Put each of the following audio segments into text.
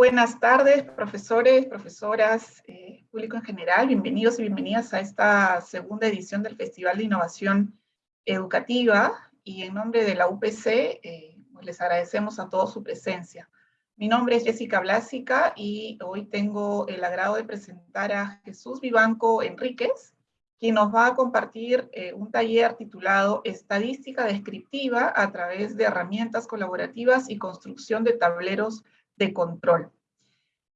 Buenas tardes, profesores, profesoras, eh, público en general. Bienvenidos y bienvenidas a esta segunda edición del Festival de Innovación Educativa. Y en nombre de la UPC, eh, pues les agradecemos a todos su presencia. Mi nombre es Jessica Blásica y hoy tengo el agrado de presentar a Jesús Vivanco Enríquez, quien nos va a compartir eh, un taller titulado Estadística Descriptiva a través de herramientas colaborativas y construcción de tableros de control.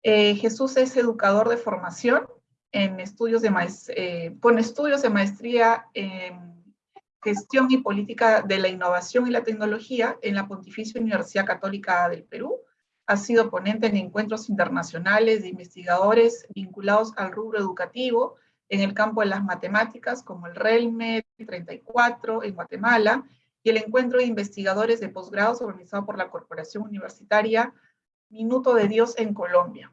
Eh, Jesús es educador de formación en estudios de eh, con estudios de maestría en gestión y política de la innovación y la tecnología en la Pontificia Universidad Católica del Perú. Ha sido ponente en encuentros internacionales de investigadores vinculados al rubro educativo en el campo de las matemáticas, como el RELME 34 en Guatemala, y el encuentro de investigadores de posgrados organizado por la Corporación Universitaria Minuto de Dios en Colombia.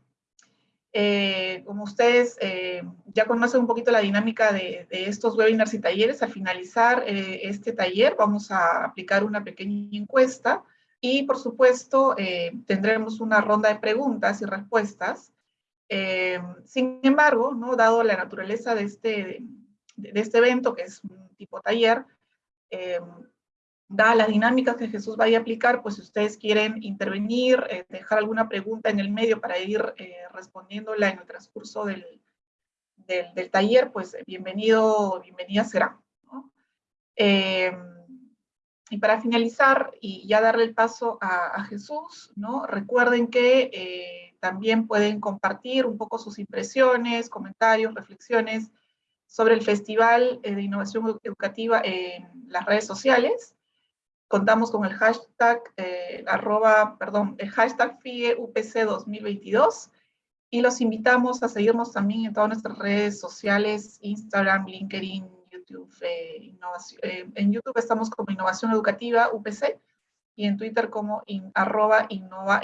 Eh, como ustedes eh, ya conocen un poquito la dinámica de, estos webinars y talleres, al finalizar eh, este taller vamos a aplicar una pequeña encuesta y por supuesto tendremos una ronda de preguntas y respuestas. sin embargo, ¿no? dado la naturaleza de este, de este evento, que es un tipo taller, da las dinámicas que Jesús vaya a aplicar, pues si ustedes quieren intervenir, eh, dejar alguna pregunta en el medio para ir eh, respondiéndola en el transcurso del, del, taller, pues bienvenido, bienvenida será. Em, y para finalizar, y ya darle el paso a, Jesús, ¿no? recuerden que eh, también pueden compartir un poco sus impresiones, comentarios, reflexiones sobre el Festival de Innovación Educativa en las redes sociales contamos con el hashtag, eh, arroba, perdón, el hashtag FIEUPC 2022 y los invitamos a seguirnos también en todas nuestras redes sociales, Instagram, LinkedIn, YouTube. Eh, eh, en YouTube estamos como Innovación Educativa UPC y en Twitter como arroba Innova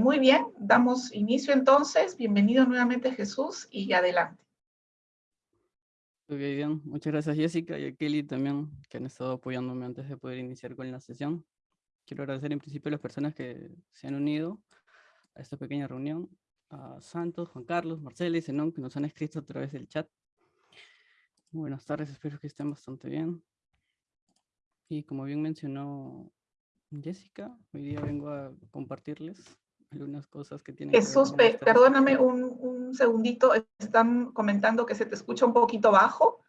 muy bien, damos inicio entonces. Bienvenido nuevamente Jesús y adelante. Ok, bien. Muchas gracias Jessica y a Kelly también que han estado apoyándome antes de poder iniciar con la sesión. Quiero agradecer en principio a las personas que se han unido a esta pequeña reunión, a Santos, Juan Carlos, Marcela y Zenón que nos han escrito a través del chat. buenas tardes, espero que estén bastante bien. Y como bien mencionó Jessica, hoy día vengo a compartirles algunas cosas que tienen Jesús, que perdóname un, un, segundito, están comentando que se te escucha un poquito bajo,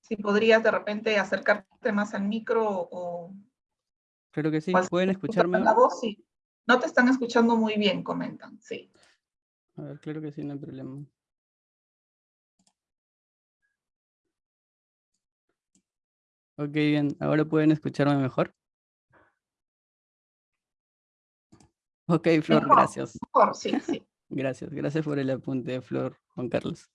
si podrías de repente acercarte más al micro o... Creo que sí, ¿pueden escucharme? La voz, sí. No te están escuchando muy bien, comentan, sí. A ver, claro que sí, no hay problema. Ok, bien, ahora pueden escucharme mejor. Ok, Flor, gracias. sí, sí. Gracias, gracias por el apunte, Flor, Juan Carlos.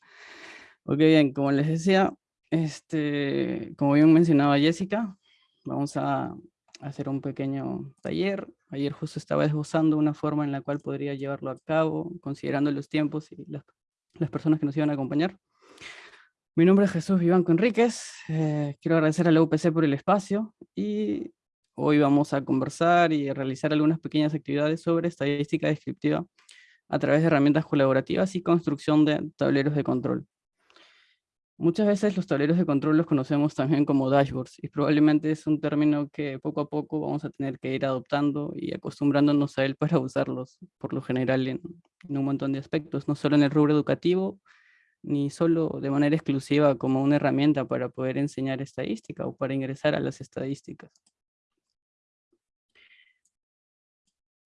Ok, bien, como les decía, este, como bien mencionaba Jessica, vamos a hacer un pequeño taller. Ayer justo estaba esbozando una forma en la cual podría llevarlo a cabo, considerando los tiempos y las, personas que nos iban a acompañar. Mi nombre es Jesús Vivanco Enríquez, eh, quiero agradecer a la UPC por el espacio y Hoy vamos a conversar y realizar algunas pequeñas actividades sobre estadística descriptiva a través de herramientas colaborativas y construcción de tableros de control. Muchas veces los tableros de control los conocemos también como dashboards y probablemente es un término que poco a poco vamos a tener que ir adoptando y acostumbrándonos a él para usarlos por lo general en, en un montón de aspectos, no solo en el rubro educativo, ni solo de manera exclusiva como una herramienta para poder enseñar estadística o para ingresar a las estadísticas.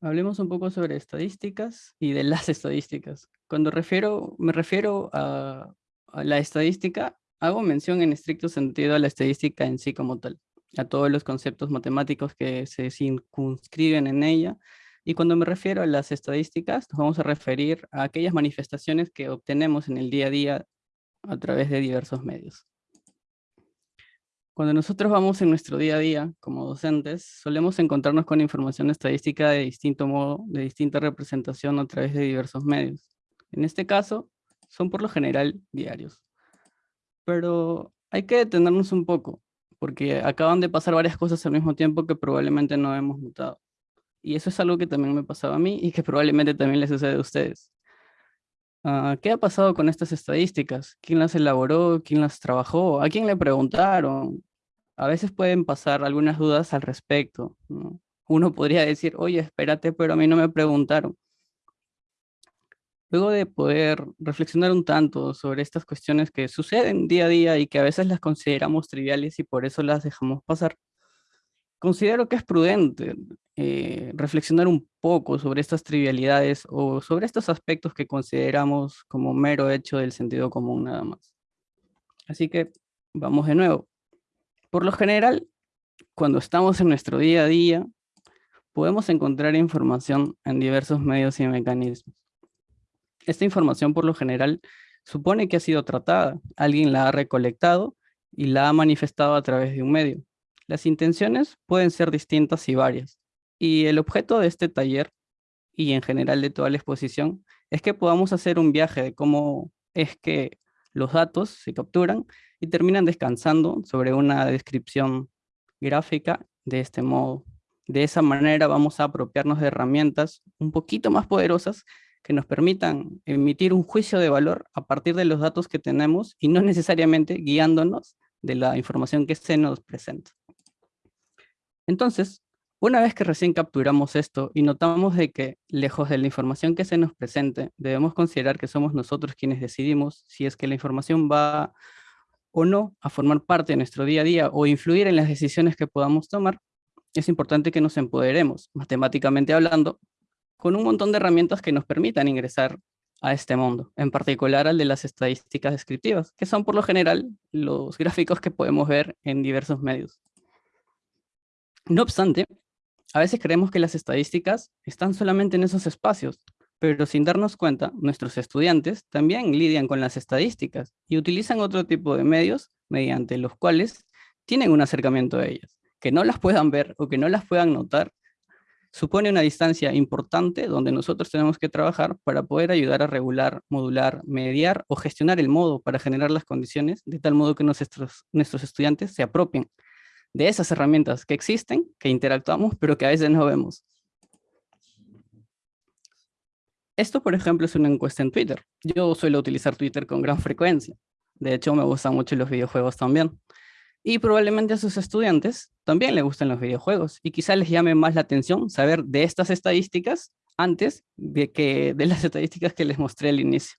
Hablemos un poco sobre estadísticas y de las estadísticas. Cuando refiero, me refiero a, la estadística, hago mención en estricto sentido a la estadística en sí como tal, a todos los conceptos matemáticos que se circunscriben en ella. Y cuando me refiero a las estadísticas, nos vamos a referir a aquellas manifestaciones que obtenemos en el día a día a través de diversos medios. Cuando nosotros vamos en nuestro día a día como docentes, solemos encontrarnos con información estadística de distinto modo, de distinta representación a través de diversos medios. En este caso, son por lo general diarios. Pero hay que detenernos un poco, porque acaban de pasar varias cosas al mismo tiempo que probablemente no hemos notado. Y eso es algo que también me pasaba a mí y que probablemente también les sucede a ustedes. Ah, ¿Qué ha pasado con estas estadísticas? ¿Quién las elaboró? ¿Quién las trabajó? ¿A quién le preguntaron? A veces pueden pasar algunas dudas al respecto. Uno podría decir, oye, espérate, pero a mí no me preguntaron. Luego de poder reflexionar un tanto sobre estas cuestiones que suceden día a día y que a veces las consideramos triviales y por eso las dejamos pasar, considero que es prudente eh, reflexionar un poco sobre estas trivialidades o sobre estos aspectos que consideramos como mero hecho del sentido común nada más. Así que vamos de nuevo. Por lo general, cuando estamos en nuestro día a día, podemos encontrar información en diversos medios y mecanismos. Esta información por lo general supone que ha sido tratada, alguien la ha recolectado y la ha manifestado a través de un medio. Las intenciones pueden ser distintas y varias, y el objeto de este taller, y en general de toda la exposición, es que podamos hacer un viaje de cómo es que los datos se capturan y terminan descansando sobre una descripción gráfica de este modo. De esa manera vamos a apropiarnos de herramientas un poquito más poderosas que nos permitan emitir un juicio de valor a partir de los datos que tenemos y no necesariamente guiándonos de la información que se nos presenta. Entonces, una vez que recién capturamos esto y notamos de que, lejos de la información que se nos presente, debemos considerar que somos nosotros quienes decidimos si es que la información va o no a formar parte de nuestro día a día o influir en las decisiones que podamos tomar, es importante que nos empoderemos, matemáticamente hablando, con un montón de herramientas que nos permitan ingresar a este mundo, en particular al de las estadísticas descriptivas, que son por lo general los gráficos que podemos ver en diversos medios. No obstante, a veces creemos que las estadísticas están solamente en esos espacios, pero sin darnos cuenta, nuestros estudiantes también lidian con las estadísticas y utilizan otro tipo de medios mediante los cuales tienen un acercamiento a ellas. Que no las puedan ver o que no las puedan notar supone una distancia importante donde nosotros tenemos que trabajar para poder ayudar a regular, modular, mediar o gestionar el modo para generar las condiciones de tal modo que nuestros, nuestros estudiantes se apropien de esas herramientas que existen, que interactuamos, pero que a veces no vemos. Esto, por ejemplo, es una encuesta en Twitter. Yo suelo utilizar Twitter con gran frecuencia. De hecho, me gustan mucho los videojuegos también. Y probablemente a sus estudiantes también les gustan los videojuegos. Y quizá les llame más la atención saber de estas estadísticas antes de, que, de las estadísticas que les mostré al inicio.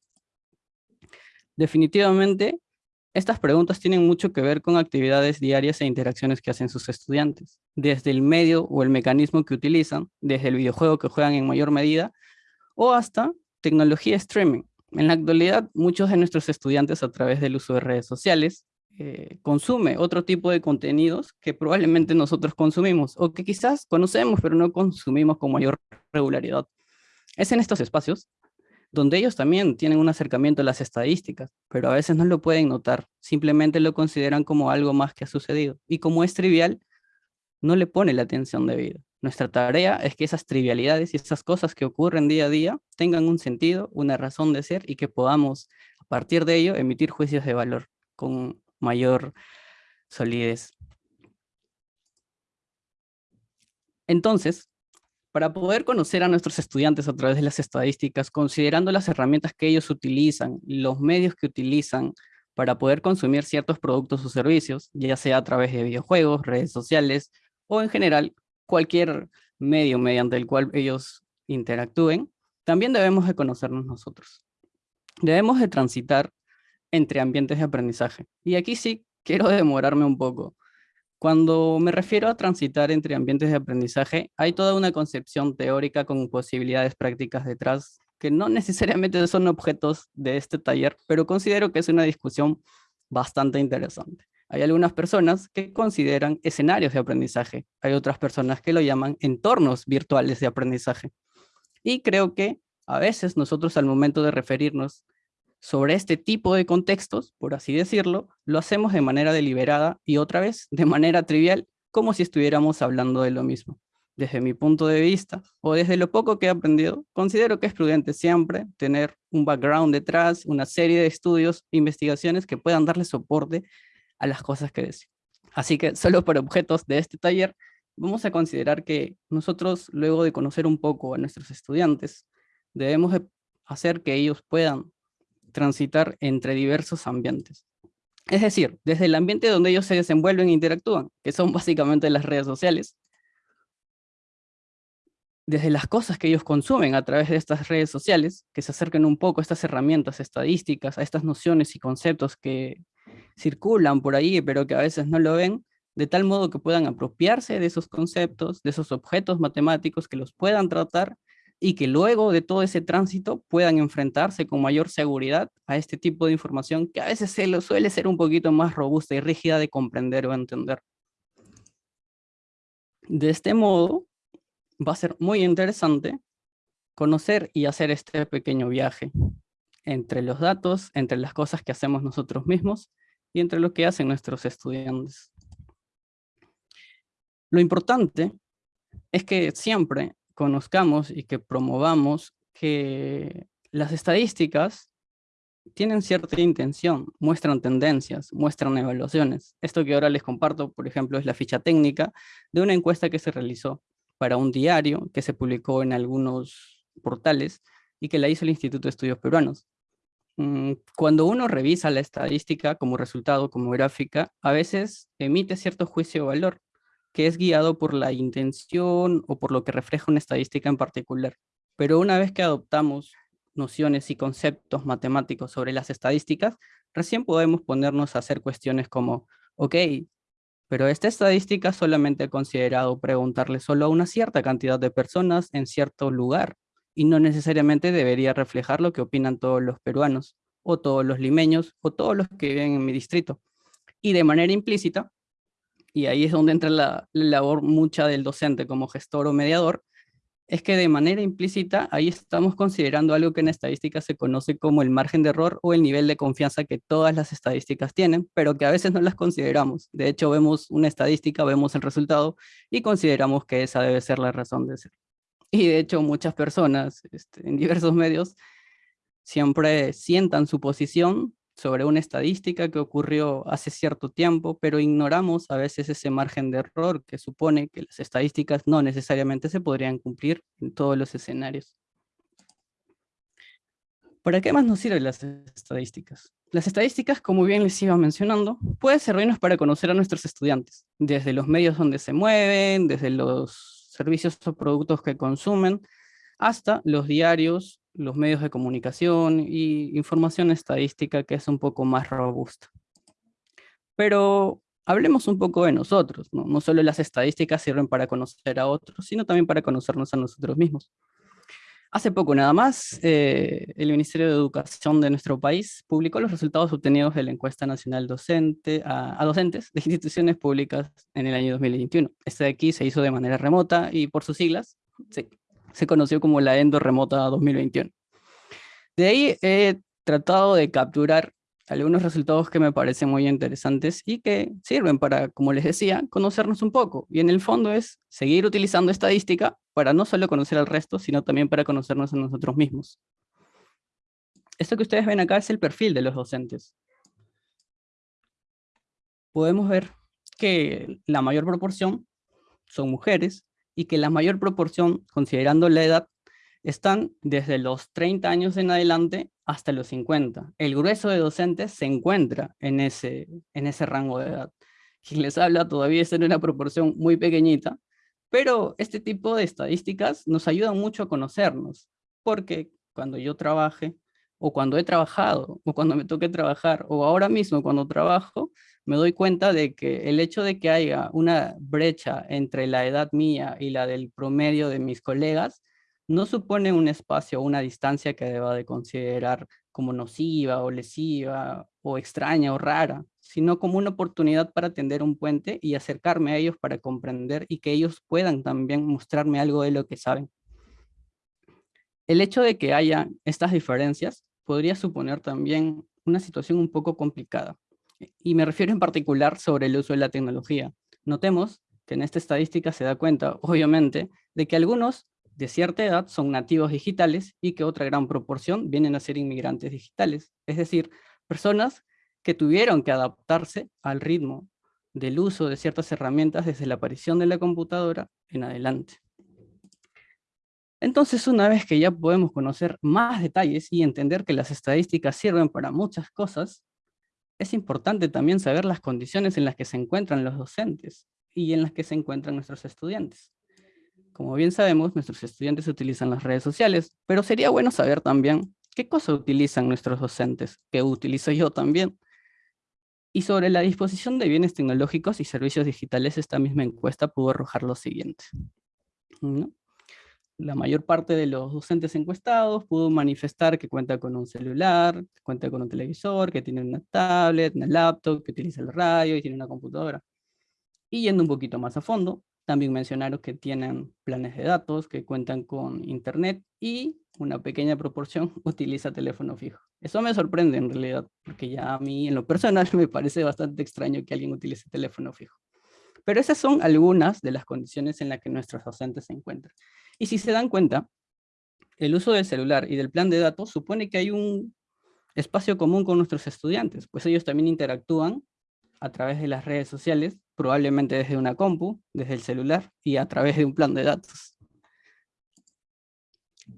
Definitivamente, estas preguntas tienen mucho que ver con actividades diarias e interacciones que hacen sus estudiantes, desde el medio o el mecanismo que utilizan, desde el videojuego que juegan en mayor medida, o hasta tecnología streaming. En la actualidad, muchos de nuestros estudiantes a través del uso de redes sociales eh, consume otro tipo de contenidos que probablemente nosotros consumimos o que quizás conocemos pero no consumimos con mayor regularidad. Es en estos espacios donde ellos también tienen un acercamiento a las estadísticas, pero a veces no lo pueden notar, simplemente lo consideran como algo más que ha sucedido. Y como es trivial, no le pone la atención debida. Nuestra tarea es que esas trivialidades y esas cosas que ocurren día a día tengan un sentido, una razón de ser y que podamos, a partir de ello, emitir juicios de valor con mayor solidez. Entonces, para poder conocer a nuestros estudiantes a través de las estadísticas, considerando las herramientas que ellos utilizan, los medios que utilizan para poder consumir ciertos productos o servicios, ya sea a través de videojuegos, redes sociales o en general cualquier medio mediante el cual ellos interactúen, también debemos de conocernos nosotros. Debemos de transitar entre ambientes de aprendizaje. Y aquí sí quiero demorarme un poco, cuando me refiero a transitar entre ambientes de aprendizaje, hay toda una concepción teórica con posibilidades prácticas detrás que no necesariamente son objetos de este taller, pero considero que es una discusión bastante interesante. Hay algunas personas que consideran escenarios de aprendizaje, hay otras personas que lo llaman entornos virtuales de aprendizaje. Y creo que a veces nosotros al momento de referirnos sobre este tipo de contextos, por así decirlo, lo hacemos de manera deliberada y otra vez de manera trivial, como si estuviéramos hablando de lo mismo. Desde mi punto de vista, o desde lo poco que he aprendido, considero que es prudente siempre tener un background detrás, una serie de estudios, investigaciones que puedan darle soporte a las cosas que decimos. Así que solo para objetos de este taller, vamos a considerar que nosotros, luego de conocer un poco a nuestros estudiantes, debemos hacer que ellos puedan transitar entre diversos ambientes. Es decir, desde el ambiente donde ellos se desenvuelven e interactúan, que son básicamente las redes sociales, desde las cosas que ellos consumen a través de estas redes sociales, que se acerquen un poco a estas herramientas estadísticas, a estas nociones y conceptos que circulan por ahí, pero que a veces no lo ven, de tal modo que puedan apropiarse de esos conceptos, de esos objetos matemáticos, que los puedan tratar y que luego de todo ese tránsito puedan enfrentarse con mayor seguridad a este tipo de información que a veces se lo suele ser un poquito más robusta y rígida de comprender o entender. De este modo, va a ser muy interesante conocer y hacer este pequeño viaje entre los datos, entre las cosas que hacemos nosotros mismos y entre lo que hacen nuestros estudiantes. Lo importante es que siempre conozcamos y que promovamos que las estadísticas tienen cierta intención, muestran tendencias, muestran evaluaciones. Esto que ahora les comparto, por ejemplo, es la ficha técnica de una encuesta que se realizó para un diario que se publicó en algunos portales y que la hizo el Instituto de Estudios Peruanos. Mm, cuando uno revisa la estadística como resultado, como gráfica, a veces emite cierto juicio de valor que es guiado por la intención o por lo que refleja una estadística en particular. Pero una vez que adoptamos nociones y conceptos matemáticos sobre las estadísticas, recién podemos ponernos a hacer cuestiones como, ok, pero esta estadística solamente ha considerado preguntarle solo a una cierta cantidad de personas en cierto lugar, y no necesariamente debería reflejar lo que opinan todos los peruanos, o todos los limeños, o todos los que viven en mi distrito. Y de manera implícita, y ahí es donde entra la, labor mucha del docente como gestor o mediador, es que de manera implícita ahí estamos considerando algo que en estadística se conoce como el margen de error o el nivel de confianza que todas las estadísticas tienen, pero que a veces no las consideramos. De hecho, vemos una estadística, vemos el resultado y consideramos que esa debe ser la razón de ser. Y de hecho, muchas personas este, en diversos medios siempre sientan su posición sobre una estadística que ocurrió hace cierto tiempo, pero ignoramos a veces ese margen de error que supone que las estadísticas no necesariamente se podrían cumplir en todos los escenarios. ¿Para qué más nos sirven las estadísticas? Las estadísticas, como bien les iba mencionando, pueden servirnos para conocer a nuestros estudiantes, desde los medios donde se mueven, desde los servicios o productos que consumen, hasta los diarios los medios de comunicación y información estadística que es un poco más robusta. Pero hablemos un poco de nosotros, ¿no? no solo las estadísticas sirven para conocer a otros, sino también para conocernos a nosotros mismos. Hace poco nada más, eh, el Ministerio de Educación de nuestro país publicó los resultados obtenidos de la encuesta nacional docente a, docentes de instituciones públicas en el año 2021. Este de aquí se hizo de manera remota y por sus siglas, sí, se conoció como la Endo Remota 2021. De ahí he tratado de capturar algunos resultados que me parecen muy interesantes y que sirven para, como les decía, conocernos un poco. Y en el fondo es seguir utilizando estadística para no solo conocer al resto, sino también para conocernos a nosotros mismos. Esto que ustedes ven acá es el perfil de los docentes. Podemos ver que la mayor proporción son mujeres, y que la mayor proporción, considerando la edad, están desde los 30 años en adelante hasta los 50. El grueso de docentes se encuentra en ese, en ese rango de edad. Quien les habla todavía está en una proporción muy pequeñita, pero este tipo de estadísticas nos ayudan mucho a conocernos, porque cuando yo trabaje, o cuando he trabajado, o cuando me toque trabajar, o ahora mismo cuando trabajo, me doy cuenta de que el hecho de que haya una brecha entre la edad mía y la del promedio de mis colegas, no supone un espacio o una distancia que deba de considerar como nociva o lesiva o extraña o rara, sino como una oportunidad para tender un puente y acercarme a ellos para comprender y que ellos puedan también mostrarme algo de lo que saben. El hecho de que haya estas diferencias podría suponer también una situación un poco complicada, y me refiero en particular sobre el uso de la tecnología. Notemos que en esta estadística se da cuenta, obviamente, de que algunos de cierta edad son nativos digitales y que otra gran proporción vienen a ser inmigrantes digitales, es decir, personas que tuvieron que adaptarse al ritmo del uso de ciertas herramientas desde la aparición de la computadora en adelante. Entonces, una vez que ya podemos conocer más detalles y entender que las estadísticas sirven para muchas cosas, es importante también saber las condiciones en las que se encuentran los docentes y en las que se encuentran nuestros estudiantes. Como bien sabemos, nuestros estudiantes utilizan las redes sociales, pero sería bueno saber también qué cosas utilizan nuestros docentes, qué utilizo yo también. Y sobre la disposición de bienes tecnológicos y servicios digitales, esta misma encuesta pudo arrojar lo siguiente. La mayor parte de los docentes encuestados pudo manifestar que cuenta con un celular, que cuenta con un televisor, que tiene una tablet, una laptop, que utiliza el radio y tiene una computadora. Y yendo un poquito más a fondo, también mencionaron que tienen planes de datos, que cuentan con internet y una pequeña proporción utiliza teléfono fijo. Eso me sorprende en realidad, porque ya a mí en lo personal me parece bastante extraño que alguien utilice teléfono fijo. Pero esas son algunas de las condiciones en las que nuestros docentes se encuentran. Y si se dan cuenta, el uso del celular y del plan de datos supone que hay un espacio común con nuestros estudiantes, pues ellos también interactúan a través de las redes sociales, probablemente desde una compu, desde el celular y a través de un plan de datos.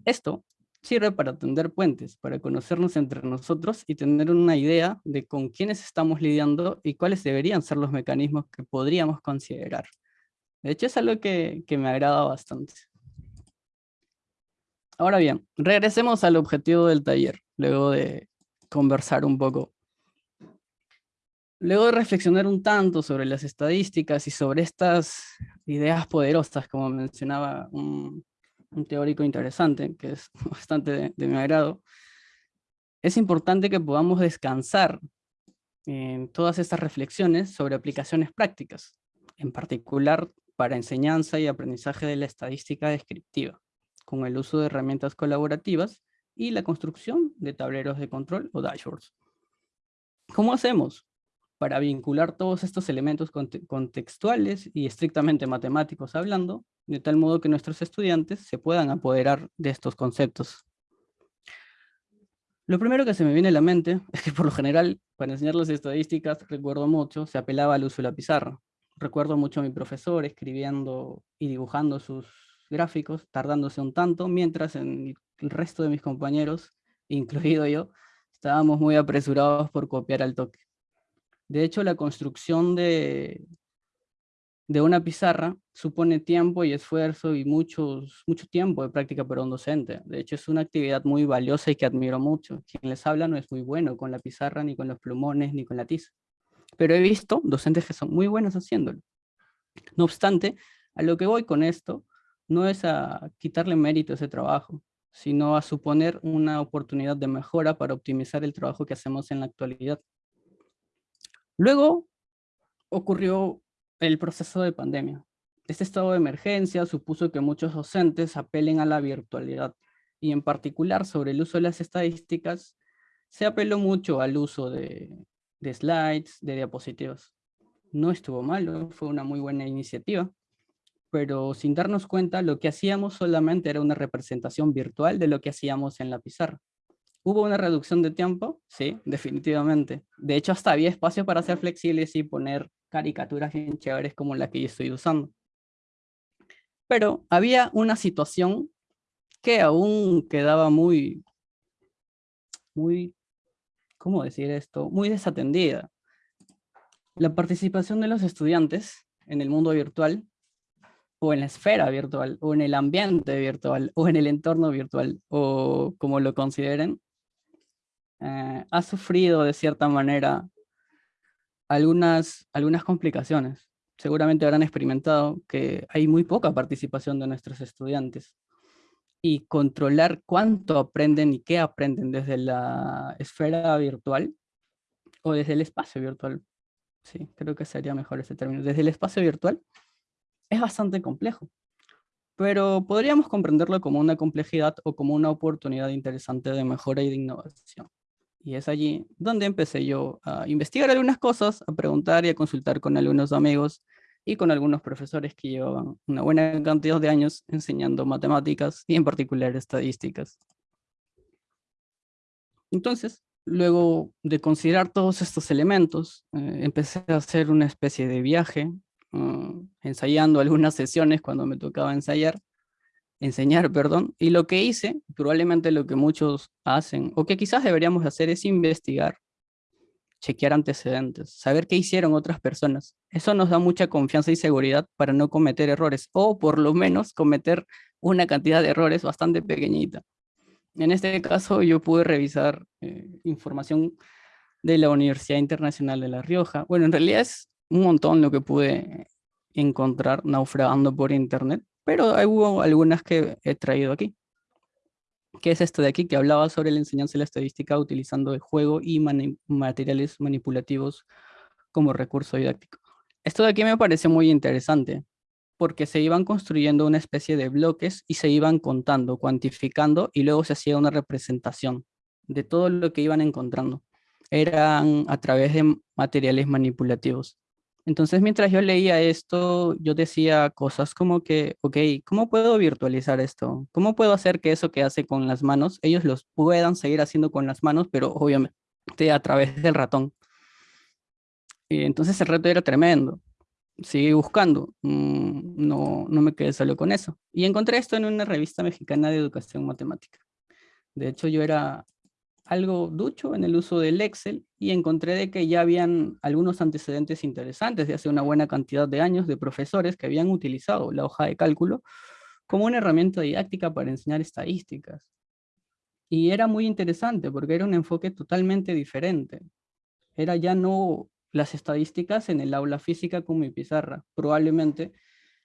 Esto sirve para tender puentes, para conocernos entre nosotros y tener una idea de con quiénes estamos lidiando y cuáles deberían ser los mecanismos que podríamos considerar. De hecho, es algo que, que me agrada bastante. Ahora bien, regresemos al objetivo del taller, luego de conversar un poco Luego de reflexionar un tanto sobre las estadísticas y sobre estas ideas poderosas, como mencionaba un, teórico interesante, que es bastante de, de mi agrado, es importante que podamos descansar en todas estas reflexiones sobre aplicaciones prácticas, en particular para enseñanza y aprendizaje de la estadística descriptiva, con el uso de herramientas colaborativas y la construcción de tableros de control o dashboards. ¿Cómo hacemos? Para vincular todos estos elementos contextuales y estrictamente matemáticos hablando, de tal modo que nuestros estudiantes se puedan apoderar de estos conceptos. Lo primero que se me viene a la mente es que por lo general, para enseñar las estadísticas, recuerdo mucho, se apelaba al uso de la pizarra. Recuerdo mucho a mi profesor escribiendo y dibujando sus gráficos, tardándose un tanto, mientras en el resto de mis compañeros, incluido yo, estábamos muy apresurados por copiar al toque. De hecho, la construcción de, de una pizarra supone tiempo y esfuerzo y muchos, mucho tiempo de práctica para un docente. De hecho, es una actividad muy valiosa y que admiro mucho. Quien les habla no es muy bueno con la pizarra, ni con los plumones, ni con la tiza. Pero he visto docentes que son muy buenos haciéndolo. No obstante, a lo que voy con esto no es a quitarle mérito a ese trabajo, sino a suponer una oportunidad de mejora para optimizar el trabajo que hacemos en la actualidad. Luego ocurrió el proceso de pandemia. Este estado de emergencia supuso que muchos docentes apelen a la virtualidad y en particular sobre el uso de las estadísticas se apeló mucho al uso de, slides, de diapositivas. No estuvo malo, fue una muy buena iniciativa, pero sin darnos cuenta lo que hacíamos solamente era una representación virtual de lo que hacíamos en la pizarra. ¿Hubo una reducción de tiempo? Sí, definitivamente. De hecho, hasta había espacio para ser flexibles y poner caricaturas bien chéveres como la que yo estoy usando. Pero había una situación que aún quedaba muy, muy, ¿cómo decir esto? Muy desatendida. La participación de los estudiantes en el mundo virtual, o en la esfera virtual, o en el ambiente virtual, o en el entorno virtual, o como lo consideren, eh, ha sufrido de cierta manera algunas, algunas complicaciones. Seguramente habrán experimentado que hay muy poca participación de nuestros estudiantes y controlar cuánto aprenden y qué aprenden desde la esfera virtual o desde el espacio virtual. Sí, creo que sería mejor ese término. Desde el espacio virtual es bastante complejo, pero podríamos comprenderlo como una complejidad o como una oportunidad interesante de mejora y de innovación. Y es allí donde empecé yo a investigar algunas cosas, a preguntar y a consultar con algunos amigos y con algunos profesores que llevaban una buena cantidad de años enseñando matemáticas y en particular estadísticas. Entonces, luego de considerar todos estos elementos, eh, empecé a hacer una especie de viaje, ah, ensayando algunas sesiones cuando me tocaba ensayar, enseñar, perdón, y lo que hice, probablemente lo que muchos hacen, o que quizás deberíamos hacer es investigar, chequear antecedentes, saber qué hicieron otras personas. Eso nos da mucha confianza y seguridad para no cometer errores, o por lo menos cometer una cantidad de errores bastante pequeñita. En este caso yo pude revisar eh, información de la Universidad Internacional de La Rioja. Bueno, en realidad es un montón lo que pude encontrar naufragando por internet, pero hubo algunas que he traído aquí. ¿Qué es esto de aquí? Que hablaba sobre la enseñanza de la estadística utilizando el juego y materiales manipulativos como recurso didáctico. Esto de aquí me parece muy interesante, porque se iban construyendo una especie de bloques y se iban contando, cuantificando, y luego se hacía una representación de todo lo que iban encontrando. Eran a través de materiales manipulativos. Entonces, mientras yo leía esto, yo decía cosas como que, ok, ¿cómo puedo virtualizar esto? ¿Cómo puedo hacer que eso que hace con las manos, ellos los puedan seguir haciendo con las manos, pero obviamente a través del ratón? Y entonces el reto era tremendo seguí buscando, mm, no, no me quedé solo con eso. Y encontré esto en una revista mexicana de educación matemática. De hecho, yo era algo ducho en el uso del Excel y encontré de que ya habían algunos antecedentes interesantes de hace una buena cantidad de años de profesores que habían utilizado la hoja de cálculo como una herramienta didáctica para enseñar estadísticas. Y era muy interesante porque era un enfoque totalmente diferente. Era ya no las estadísticas en el aula física con mi pizarra. Probablemente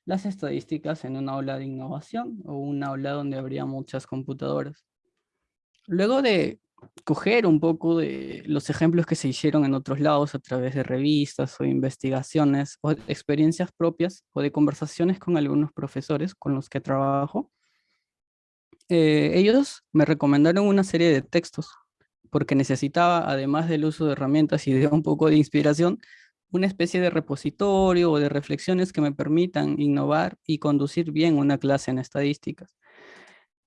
las estadísticas en un aula de innovación o un aula donde habría muchas computadoras. Luego de coger un poco de los ejemplos que se hicieron en otros lados a través de revistas o investigaciones o experiencias propias o de conversaciones con algunos profesores con los que trabajo, eh, ellos me recomendaron una serie de textos porque necesitaba, además del uso de herramientas y de un poco de inspiración, una especie de repositorio o de reflexiones que me permitan innovar y conducir bien una clase en estadísticas.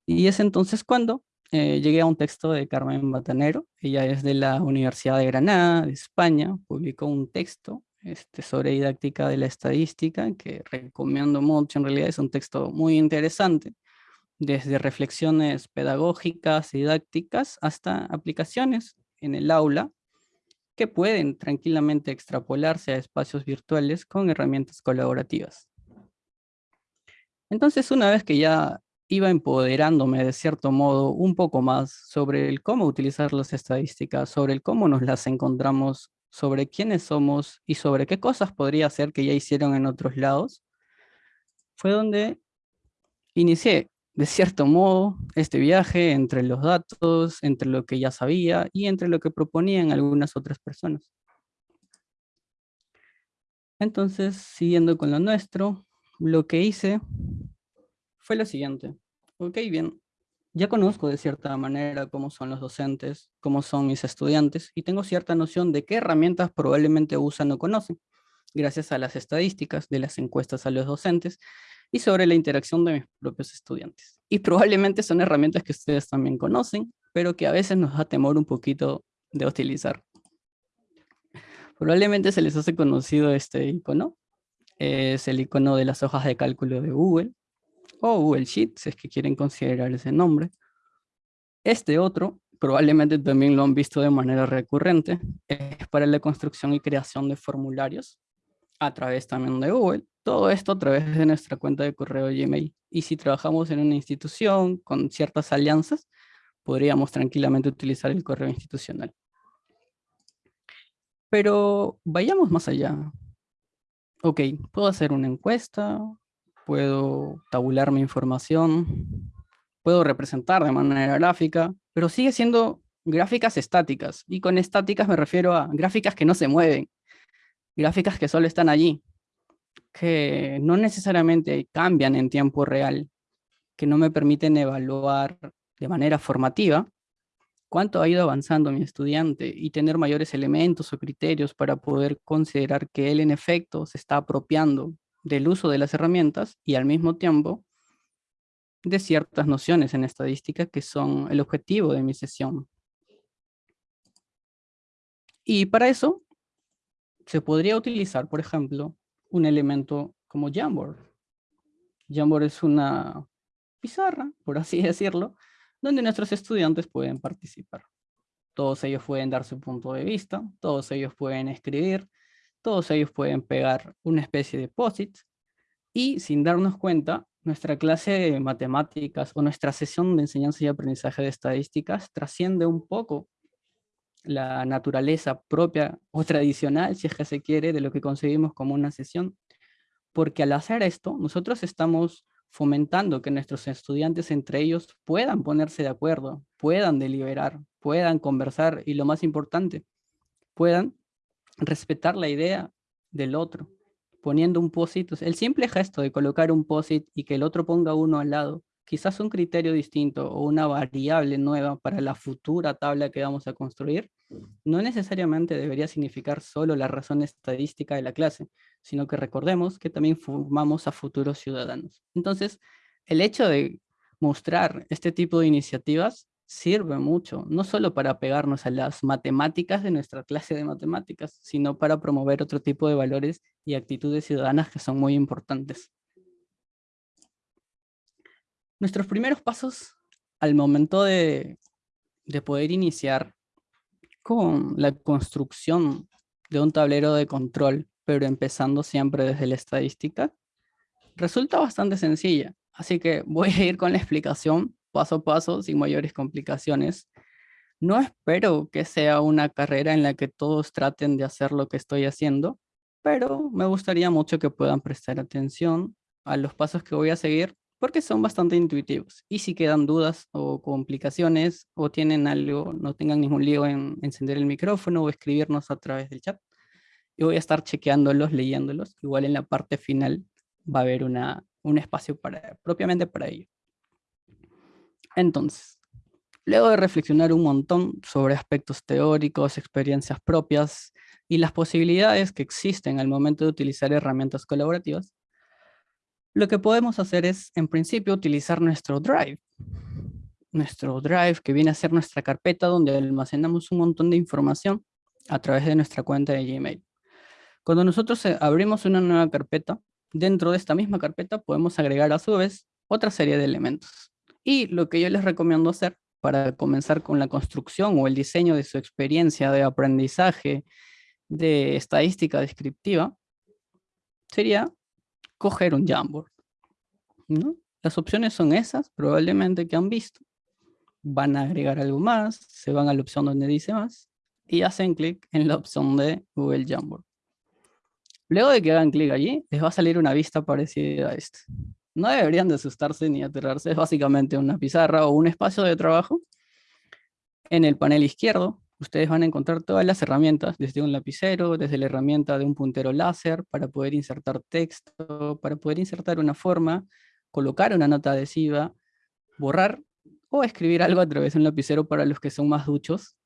Y es entonces cuando eh, llegué a un texto de Carmen Batanero, ella es de la Universidad de Granada, de España, publicó un texto este, sobre didáctica de la estadística, que recomiendo mucho, en realidad es un texto muy interesante, desde reflexiones pedagógicas, didácticas, hasta aplicaciones en el aula que pueden tranquilamente extrapolarse a espacios virtuales con herramientas colaborativas. Entonces, una vez que ya iba empoderándome de cierto modo un poco más sobre el cómo utilizar las estadísticas, sobre el cómo nos las encontramos, sobre quiénes somos y sobre qué cosas podría ser que ya hicieron en otros lados, fue donde inicié de cierto modo, este viaje entre los datos, entre lo que ya sabía y entre lo que proponían algunas otras personas. Entonces, siguiendo con lo nuestro, lo que hice fue lo siguiente. Ok, bien, ya conozco de cierta manera cómo son los docentes, cómo son mis estudiantes, y tengo cierta noción de qué herramientas probablemente usan o conocen, gracias a las estadísticas de las encuestas a los docentes y sobre la interacción de mis propios estudiantes. Y probablemente son herramientas que ustedes también conocen, pero que a veces nos da temor un poquito de utilizar. Probablemente se les hace conocido este icono. Es el icono de las hojas de cálculo de Google, o Google Sheets, es que quieren considerar ese nombre. Este otro, probablemente también lo han visto de manera recurrente, es para la construcción y creación de formularios a través también de Google. Todo esto a través de nuestra cuenta de correo Gmail. Y si trabajamos en una institución con ciertas alianzas, podríamos tranquilamente utilizar el correo institucional. Pero vayamos más allá. Ok, puedo hacer una encuesta, puedo tabular mi información, puedo representar de manera gráfica, pero sigue siendo gráficas estáticas. Y con estáticas me refiero a gráficas que no se mueven, gráficas que solo están allí, que no necesariamente cambian en tiempo real, que no me permiten evaluar de manera formativa cuánto ha ido avanzando mi estudiante y tener mayores elementos o criterios para poder considerar que él en efecto se está apropiando del uso de las herramientas y al mismo tiempo de ciertas nociones en estadística que son el objetivo de mi sesión. Y para eso se podría utilizar, por ejemplo, un elemento como Jamboard. Jamboard es una pizarra, por así decirlo, donde nuestros estudiantes pueden participar. Todos ellos pueden dar su punto de vista, todos ellos pueden escribir, todos ellos pueden pegar una especie de posit y sin darnos cuenta, nuestra clase de matemáticas o nuestra sesión de enseñanza y aprendizaje de estadísticas trasciende un poco la naturaleza propia o tradicional, si es que se quiere, de lo que concebimos como una sesión. Porque al hacer esto, nosotros estamos fomentando que nuestros estudiantes entre ellos puedan ponerse de acuerdo, puedan deliberar, puedan conversar y lo más importante, puedan respetar la idea del otro, poniendo un posit. El simple gesto de colocar un posit y que el otro ponga uno al lado, quizás un criterio distinto o una variable nueva para la futura tabla que vamos a construir, no necesariamente debería significar solo la razón estadística de la clase, sino que recordemos que también formamos a futuros ciudadanos. Entonces, el hecho de mostrar este tipo de iniciativas sirve mucho, no solo para pegarnos a las matemáticas de nuestra clase de matemáticas, sino para promover otro tipo de valores y actitudes ciudadanas que son muy importantes. Nuestros primeros pasos al momento de, de poder iniciar con la construcción de un tablero de control, pero empezando siempre desde la estadística, resulta bastante sencilla. Así que voy a ir con la explicación paso a paso, sin mayores complicaciones. No espero que sea una carrera en la que todos traten de hacer lo que estoy haciendo, pero me gustaría mucho que puedan prestar atención a los pasos que voy a seguir porque son bastante intuitivos. Y si quedan dudas o complicaciones o tienen algo, no tengan ningún lío en encender el micrófono o escribirnos a través del chat. Yo voy a estar chequeándolos, leyéndolos. Igual en la parte final va a haber una, un espacio para, propiamente para ello. Entonces, luego de reflexionar un montón sobre aspectos teóricos, experiencias propias y las posibilidades que existen al momento de utilizar herramientas colaborativas, lo que podemos hacer es, en principio, utilizar nuestro Drive. Nuestro Drive, que viene a ser nuestra carpeta donde almacenamos un montón de información a través de nuestra cuenta de Gmail. Cuando nosotros eh, abrimos una nueva carpeta, dentro de esta misma carpeta podemos agregar a su vez otra serie de elementos. Y lo que yo les recomiendo hacer para comenzar con la construcción o el diseño de su experiencia de aprendizaje de estadística descriptiva sería coger un Jamboard. ¿no? Las opciones son esas, probablemente que han visto. Van a agregar algo más, se van a la opción donde dice más y hacen clic en la opción de Google Jamboard. Luego de que hagan clic allí, les va a salir una vista parecida a esta. No deberían de asustarse ni aterrarse, es básicamente una pizarra o un espacio de trabajo. En el panel izquierdo ustedes van a encontrar todas las herramientas, desde un lapicero, desde la herramienta de un puntero láser, para poder insertar texto, para poder insertar una forma, colocar una nota adhesiva, borrar o escribir algo a través de un lapicero para los que son más duchos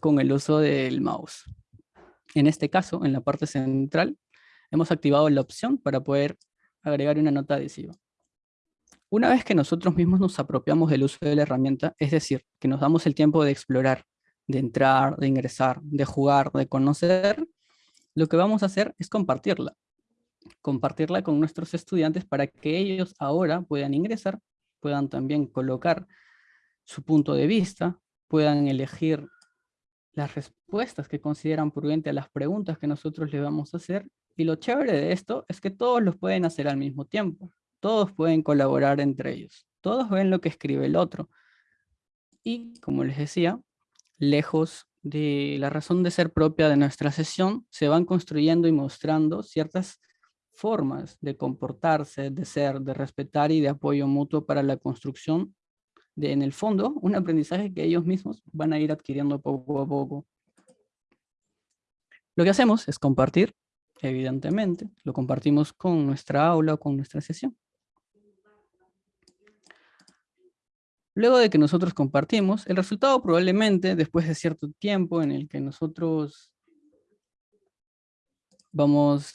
con el uso del mouse. En este caso, en la parte central, hemos activado la opción para poder agregar una nota adhesiva. Una vez que nosotros mismos nos apropiamos del uso de la herramienta, es decir, que nos damos el tiempo de explorar, de entrar, de ingresar, de jugar, de conocer, lo que vamos a hacer es compartirla. Compartirla con nuestros estudiantes para que ellos ahora puedan ingresar, puedan también colocar su punto de vista, puedan elegir las respuestas que consideran prudente a las preguntas que nosotros les vamos a hacer. Y lo chévere de esto es que todos los pueden hacer al mismo tiempo. Todos pueden colaborar entre ellos. Todos ven lo que escribe el otro. Y como les decía, lejos de la razón de ser propia de nuestra sesión, se van construyendo y mostrando ciertas formas de comportarse, de ser, de respetar y de apoyo mutuo para la construcción de, en el fondo, un aprendizaje que ellos mismos van a ir adquiriendo poco a poco. Lo que hacemos es compartir, evidentemente, lo compartimos con nuestra aula o con nuestra sesión. Luego de que nosotros compartimos, el resultado probablemente después de cierto tiempo en el que nosotros vamos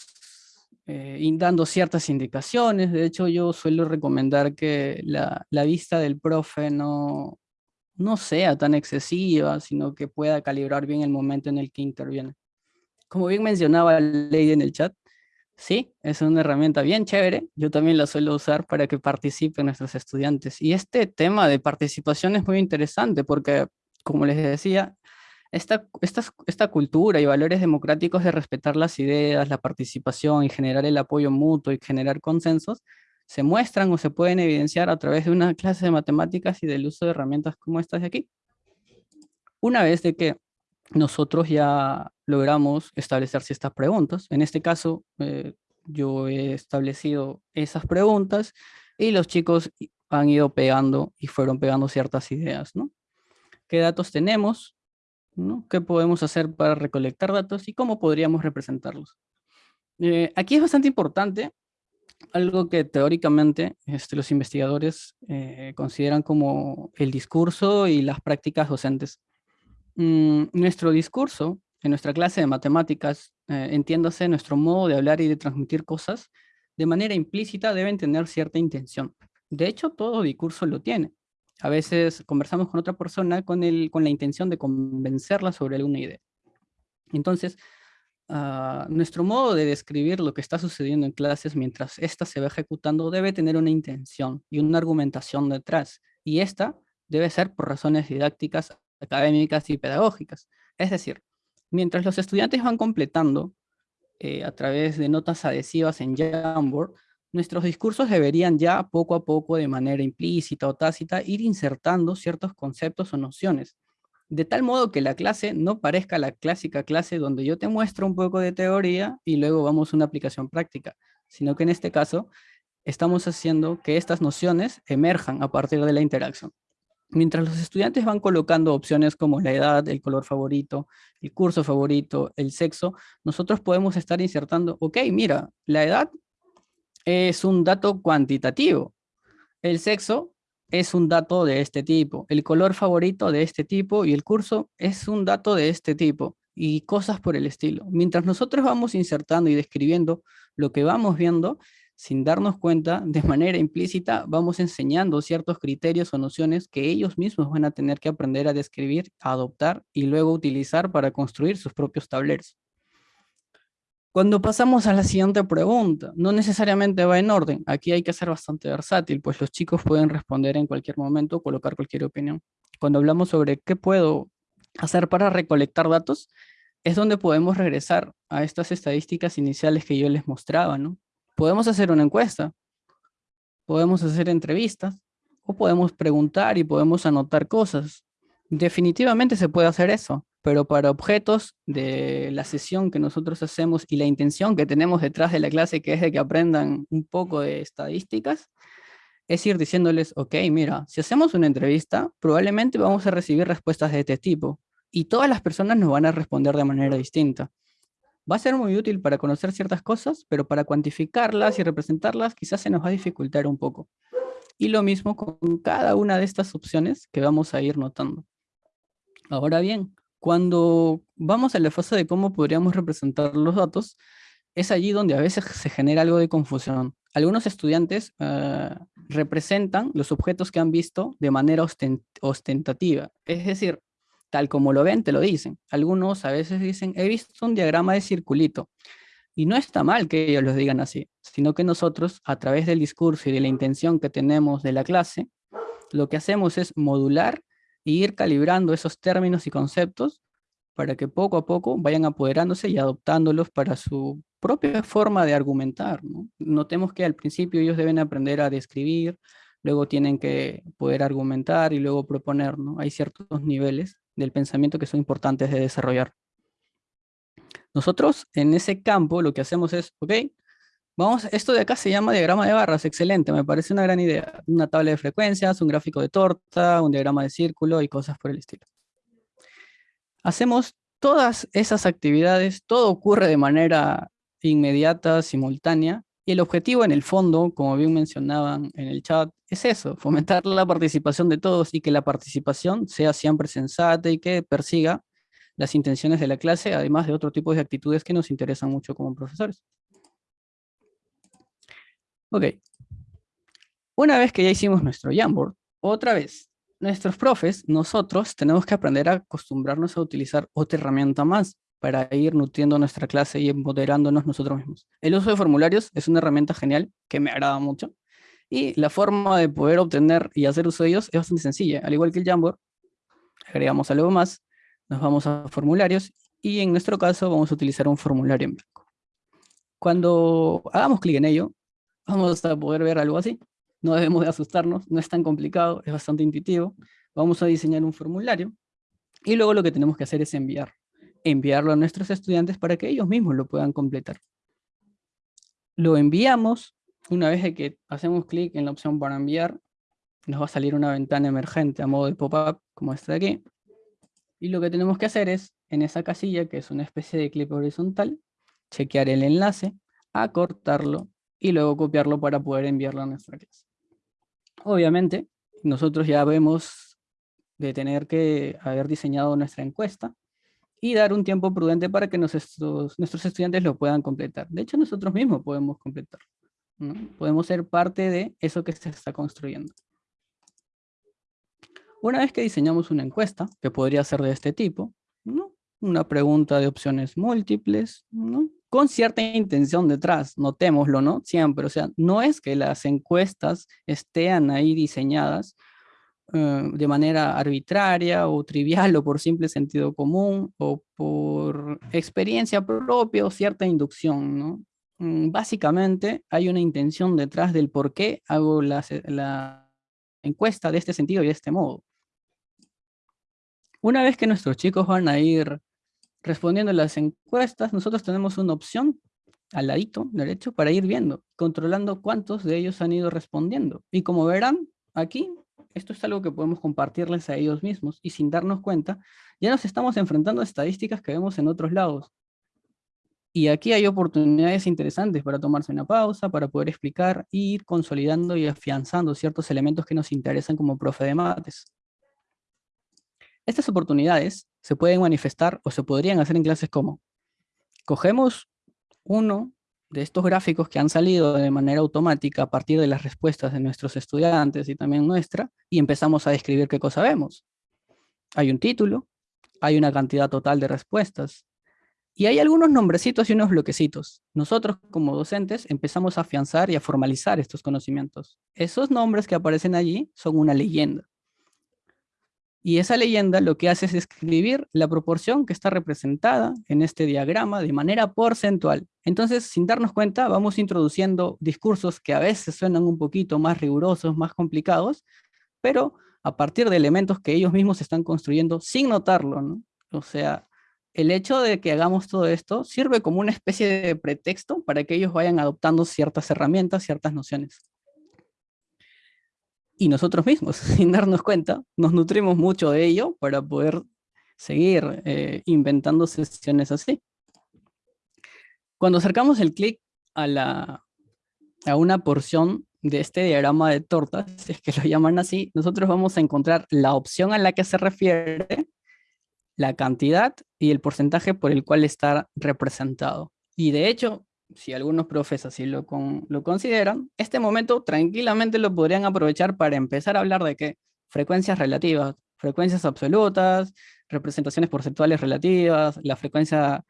eh, dando ciertas indicaciones, de hecho yo suelo recomendar que la, vista del profe no, no sea tan excesiva, sino que pueda calibrar bien el momento en el que interviene. Como bien mencionaba Lady en el chat, sí, es una herramienta bien chévere. Yo también la suelo usar para que participen nuestros estudiantes. Y este tema de participación es muy interesante porque, como les decía, esta, esta, esta cultura y valores democráticos de respetar las ideas, la participación y generar el apoyo mutuo y generar consensos, se muestran o se pueden evidenciar a través de una clase de matemáticas y del uso de herramientas como estas de aquí. Una vez de que nosotros ya logramos establecer ciertas preguntas, en este caso eh, yo he establecido esas preguntas y los chicos han ido pegando y fueron pegando ciertas ideas, ¿no? ¿Qué datos tenemos? ¿no? ¿Qué podemos hacer para recolectar datos y cómo podríamos representarlos? Eh, aquí es bastante importante algo que teóricamente este, los investigadores eh, consideran como el discurso y las prácticas docentes. Mm, nuestro discurso en nuestra clase de matemáticas, eh, entiéndase nuestro modo de hablar y de transmitir cosas, de manera implícita deben tener cierta intención. De hecho, todo discurso lo tiene. A veces conversamos con otra persona con, el, con la intención de convencerla sobre alguna idea. Entonces, Ah, nuestro modo de describir lo que está sucediendo en clases mientras ésta se va ejecutando debe tener una intención y una argumentación detrás. Y esta debe ser por razones didácticas, académicas y pedagógicas. Es decir, mientras los estudiantes van completando eh, a través de notas adhesivas en Jamboard, nuestros discursos deberían ya poco a poco de manera implícita o tácita ir insertando ciertos conceptos o nociones de tal modo que la clase no parezca la clásica clase donde yo te muestro un poco de teoría y luego vamos a una aplicación práctica, sino que en este caso estamos haciendo que estas nociones emerjan a partir de la interacción. Mientras los estudiantes van colocando opciones como la edad, el color favorito, el curso favorito, el sexo, nosotros podemos estar insertando, ok, mira, la edad es un dato cuantitativo, el sexo es un dato de este tipo, el color favorito de este tipo y el curso es un dato de este tipo y cosas por el estilo. Mientras nosotros vamos insertando y describiendo lo que vamos viendo, sin darnos cuenta, de manera implícita, vamos enseñando ciertos criterios o nociones que ellos mismos van a tener que aprender a describir, a adoptar y luego utilizar para construir sus propios tableros. Cuando pasamos a la siguiente pregunta, no necesariamente va en orden. Aquí hay que ser bastante versátil, pues los chicos pueden responder en cualquier momento, colocar cualquier opinión. Cuando hablamos sobre qué puedo hacer para recolectar datos, es donde podemos regresar a estas estadísticas iniciales que yo les mostraba, ¿no? Podemos hacer una encuesta, podemos hacer entrevistas, o podemos preguntar y podemos anotar cosas. Definitivamente se puede hacer eso pero para objetos de la sesión que nosotros hacemos y la intención que tenemos detrás de la clase, que es de que aprendan un poco de estadísticas, es ir diciéndoles, ok, mira, si hacemos una entrevista, probablemente vamos a recibir respuestas de este tipo, y todas las personas nos van a responder de manera distinta. Va a ser muy útil para conocer ciertas cosas, pero para cuantificarlas y representarlas quizás se nos va a dificultar un poco. Y lo mismo con cada una de estas opciones que vamos a ir notando. Ahora bien, cuando vamos a la fase de cómo podríamos representar los datos, es allí donde a veces se genera algo de confusión. Algunos estudiantes eh, representan los objetos que han visto de manera ostentativa, es decir, tal como lo ven, te lo dicen. Algunos a veces dicen, he visto un diagrama de circulito. Y no está mal que ellos lo digan así, sino que nosotros, a través del discurso y de la intención que tenemos de la clase, lo que hacemos es modular y ir calibrando esos términos y conceptos para que poco a poco vayan apoderándose y adoptándolos para su propia forma de argumentar. Notemos que al principio ellos deben aprender a describir, luego tienen que poder argumentar y luego proponer. ¿no? Hay ciertos niveles del pensamiento que son importantes de desarrollar. Nosotros en ese campo lo que hacemos es, ok, Vamos, esto de acá se llama diagrama de barras, excelente, me parece una gran idea. Una tabla de frecuencias, un gráfico de torta, un diagrama de círculo y cosas por el estilo. Hacemos todas esas actividades, todo ocurre de manera inmediata, simultánea, y el objetivo en el fondo, como bien mencionaban en el chat, es eso, fomentar la participación de todos y que la participación sea siempre sensata y que persiga las intenciones de la clase, además de otro tipo de actitudes que nos interesan mucho como profesores. Ok. Una vez que ya hicimos nuestro Jamboard, otra vez, nuestros profes, nosotros tenemos que aprender a acostumbrarnos a utilizar otra herramienta más para ir nutriendo nuestra clase y empoderándonos nosotros mismos. El uso de formularios es una herramienta genial que me agrada mucho y la forma de poder obtener y hacer uso de ellos es bastante sencilla. Al igual que el Jamboard, agregamos algo más, nos vamos a formularios y en nuestro caso vamos a utilizar un formulario en blanco. Cuando hagamos clic en ello, vamos a poder ver algo así. No debemos de asustarnos, no es tan complicado, es bastante intuitivo. Vamos a diseñar un formulario y luego lo que tenemos que hacer es enviar. Enviarlo a nuestros estudiantes para que ellos mismos lo puedan completar. Lo enviamos, una vez que hacemos clic en la opción para enviar, nos va a salir una ventana emergente a modo de pop-up, como esta de aquí. Y lo que tenemos que hacer es, en esa casilla, que es una especie de clip horizontal, chequear el enlace, acortarlo y luego copiarlo para poder enviarlo a nuestra clase. Obviamente, nosotros ya vemos de tener que haber diseñado nuestra encuesta y dar un tiempo prudente para que nuestros, nuestros estudiantes lo puedan completar. De hecho, nosotros mismos podemos completarlo. Podemos ser parte de eso que se está construyendo. Una vez que diseñamos una encuesta, que podría ser de este tipo, una pregunta de opciones múltiples, con cierta intención detrás, notémoslo, ¿no? Siempre, o sea, no es que las encuestas estén ahí diseñadas eh, de manera arbitraria o trivial o por simple sentido común o por experiencia propia o cierta inducción. Mm, básicamente hay una intención detrás del por qué hago la encuesta de este sentido y de este modo. Una vez que nuestros chicos van a ir respondiendo las encuestas, nosotros tenemos una opción al ladito derecho para ir viendo, controlando cuántos de ellos han ido respondiendo. Y como verán, aquí, esto es algo que podemos compartirles a ellos mismos y sin darnos cuenta, ya nos estamos enfrentando a estadísticas que vemos en otros lados. Y aquí hay oportunidades interesantes para tomarse una pausa, para poder explicar, ir consolidando y afianzando ciertos elementos que nos interesan como profe de mates. Estas oportunidades se pueden manifestar o se podrían hacer en clases como cogemos uno de estos gráficos que han salido de manera automática a partir de las respuestas de nuestros estudiantes y también nuestra, y empezamos a describir qué cosa vemos. Hay un título, hay una cantidad total de respuestas, y hay algunos nombrecitos y unos bloquecitos. Nosotros como docentes empezamos a afianzar y a formalizar estos conocimientos. Esos nombres que aparecen allí son una leyenda. Y esa leyenda lo que hace es escribir la proporción que está representada en este diagrama de manera porcentual. Entonces, sin darnos cuenta, vamos introduciendo discursos que a veces suenan un poquito más rigurosos, más complicados, pero a partir de elementos que ellos mismos están construyendo sin notarlo, ¿no? O sea, el hecho de que hagamos todo esto sirve como una especie de pretexto para que ellos vayan adoptando ciertas herramientas, ciertas nociones y nosotros mismos, sin darnos cuenta, nos nutrimos mucho de ello para poder seguir eh, inventando sesiones así. Cuando acercamos el clic a, a una porción de este diagrama de tortas, si es que lo llaman así, nosotros vamos a encontrar la opción a la que se refiere, la cantidad y el porcentaje por el cual está representado. Y de hecho, si algunos profes así lo, lo consideran, este momento tranquilamente lo podrían aprovechar para empezar a hablar de qué? Frecuencias relativas, frecuencias absolutas, representaciones porcentuales relativas, la frecuencia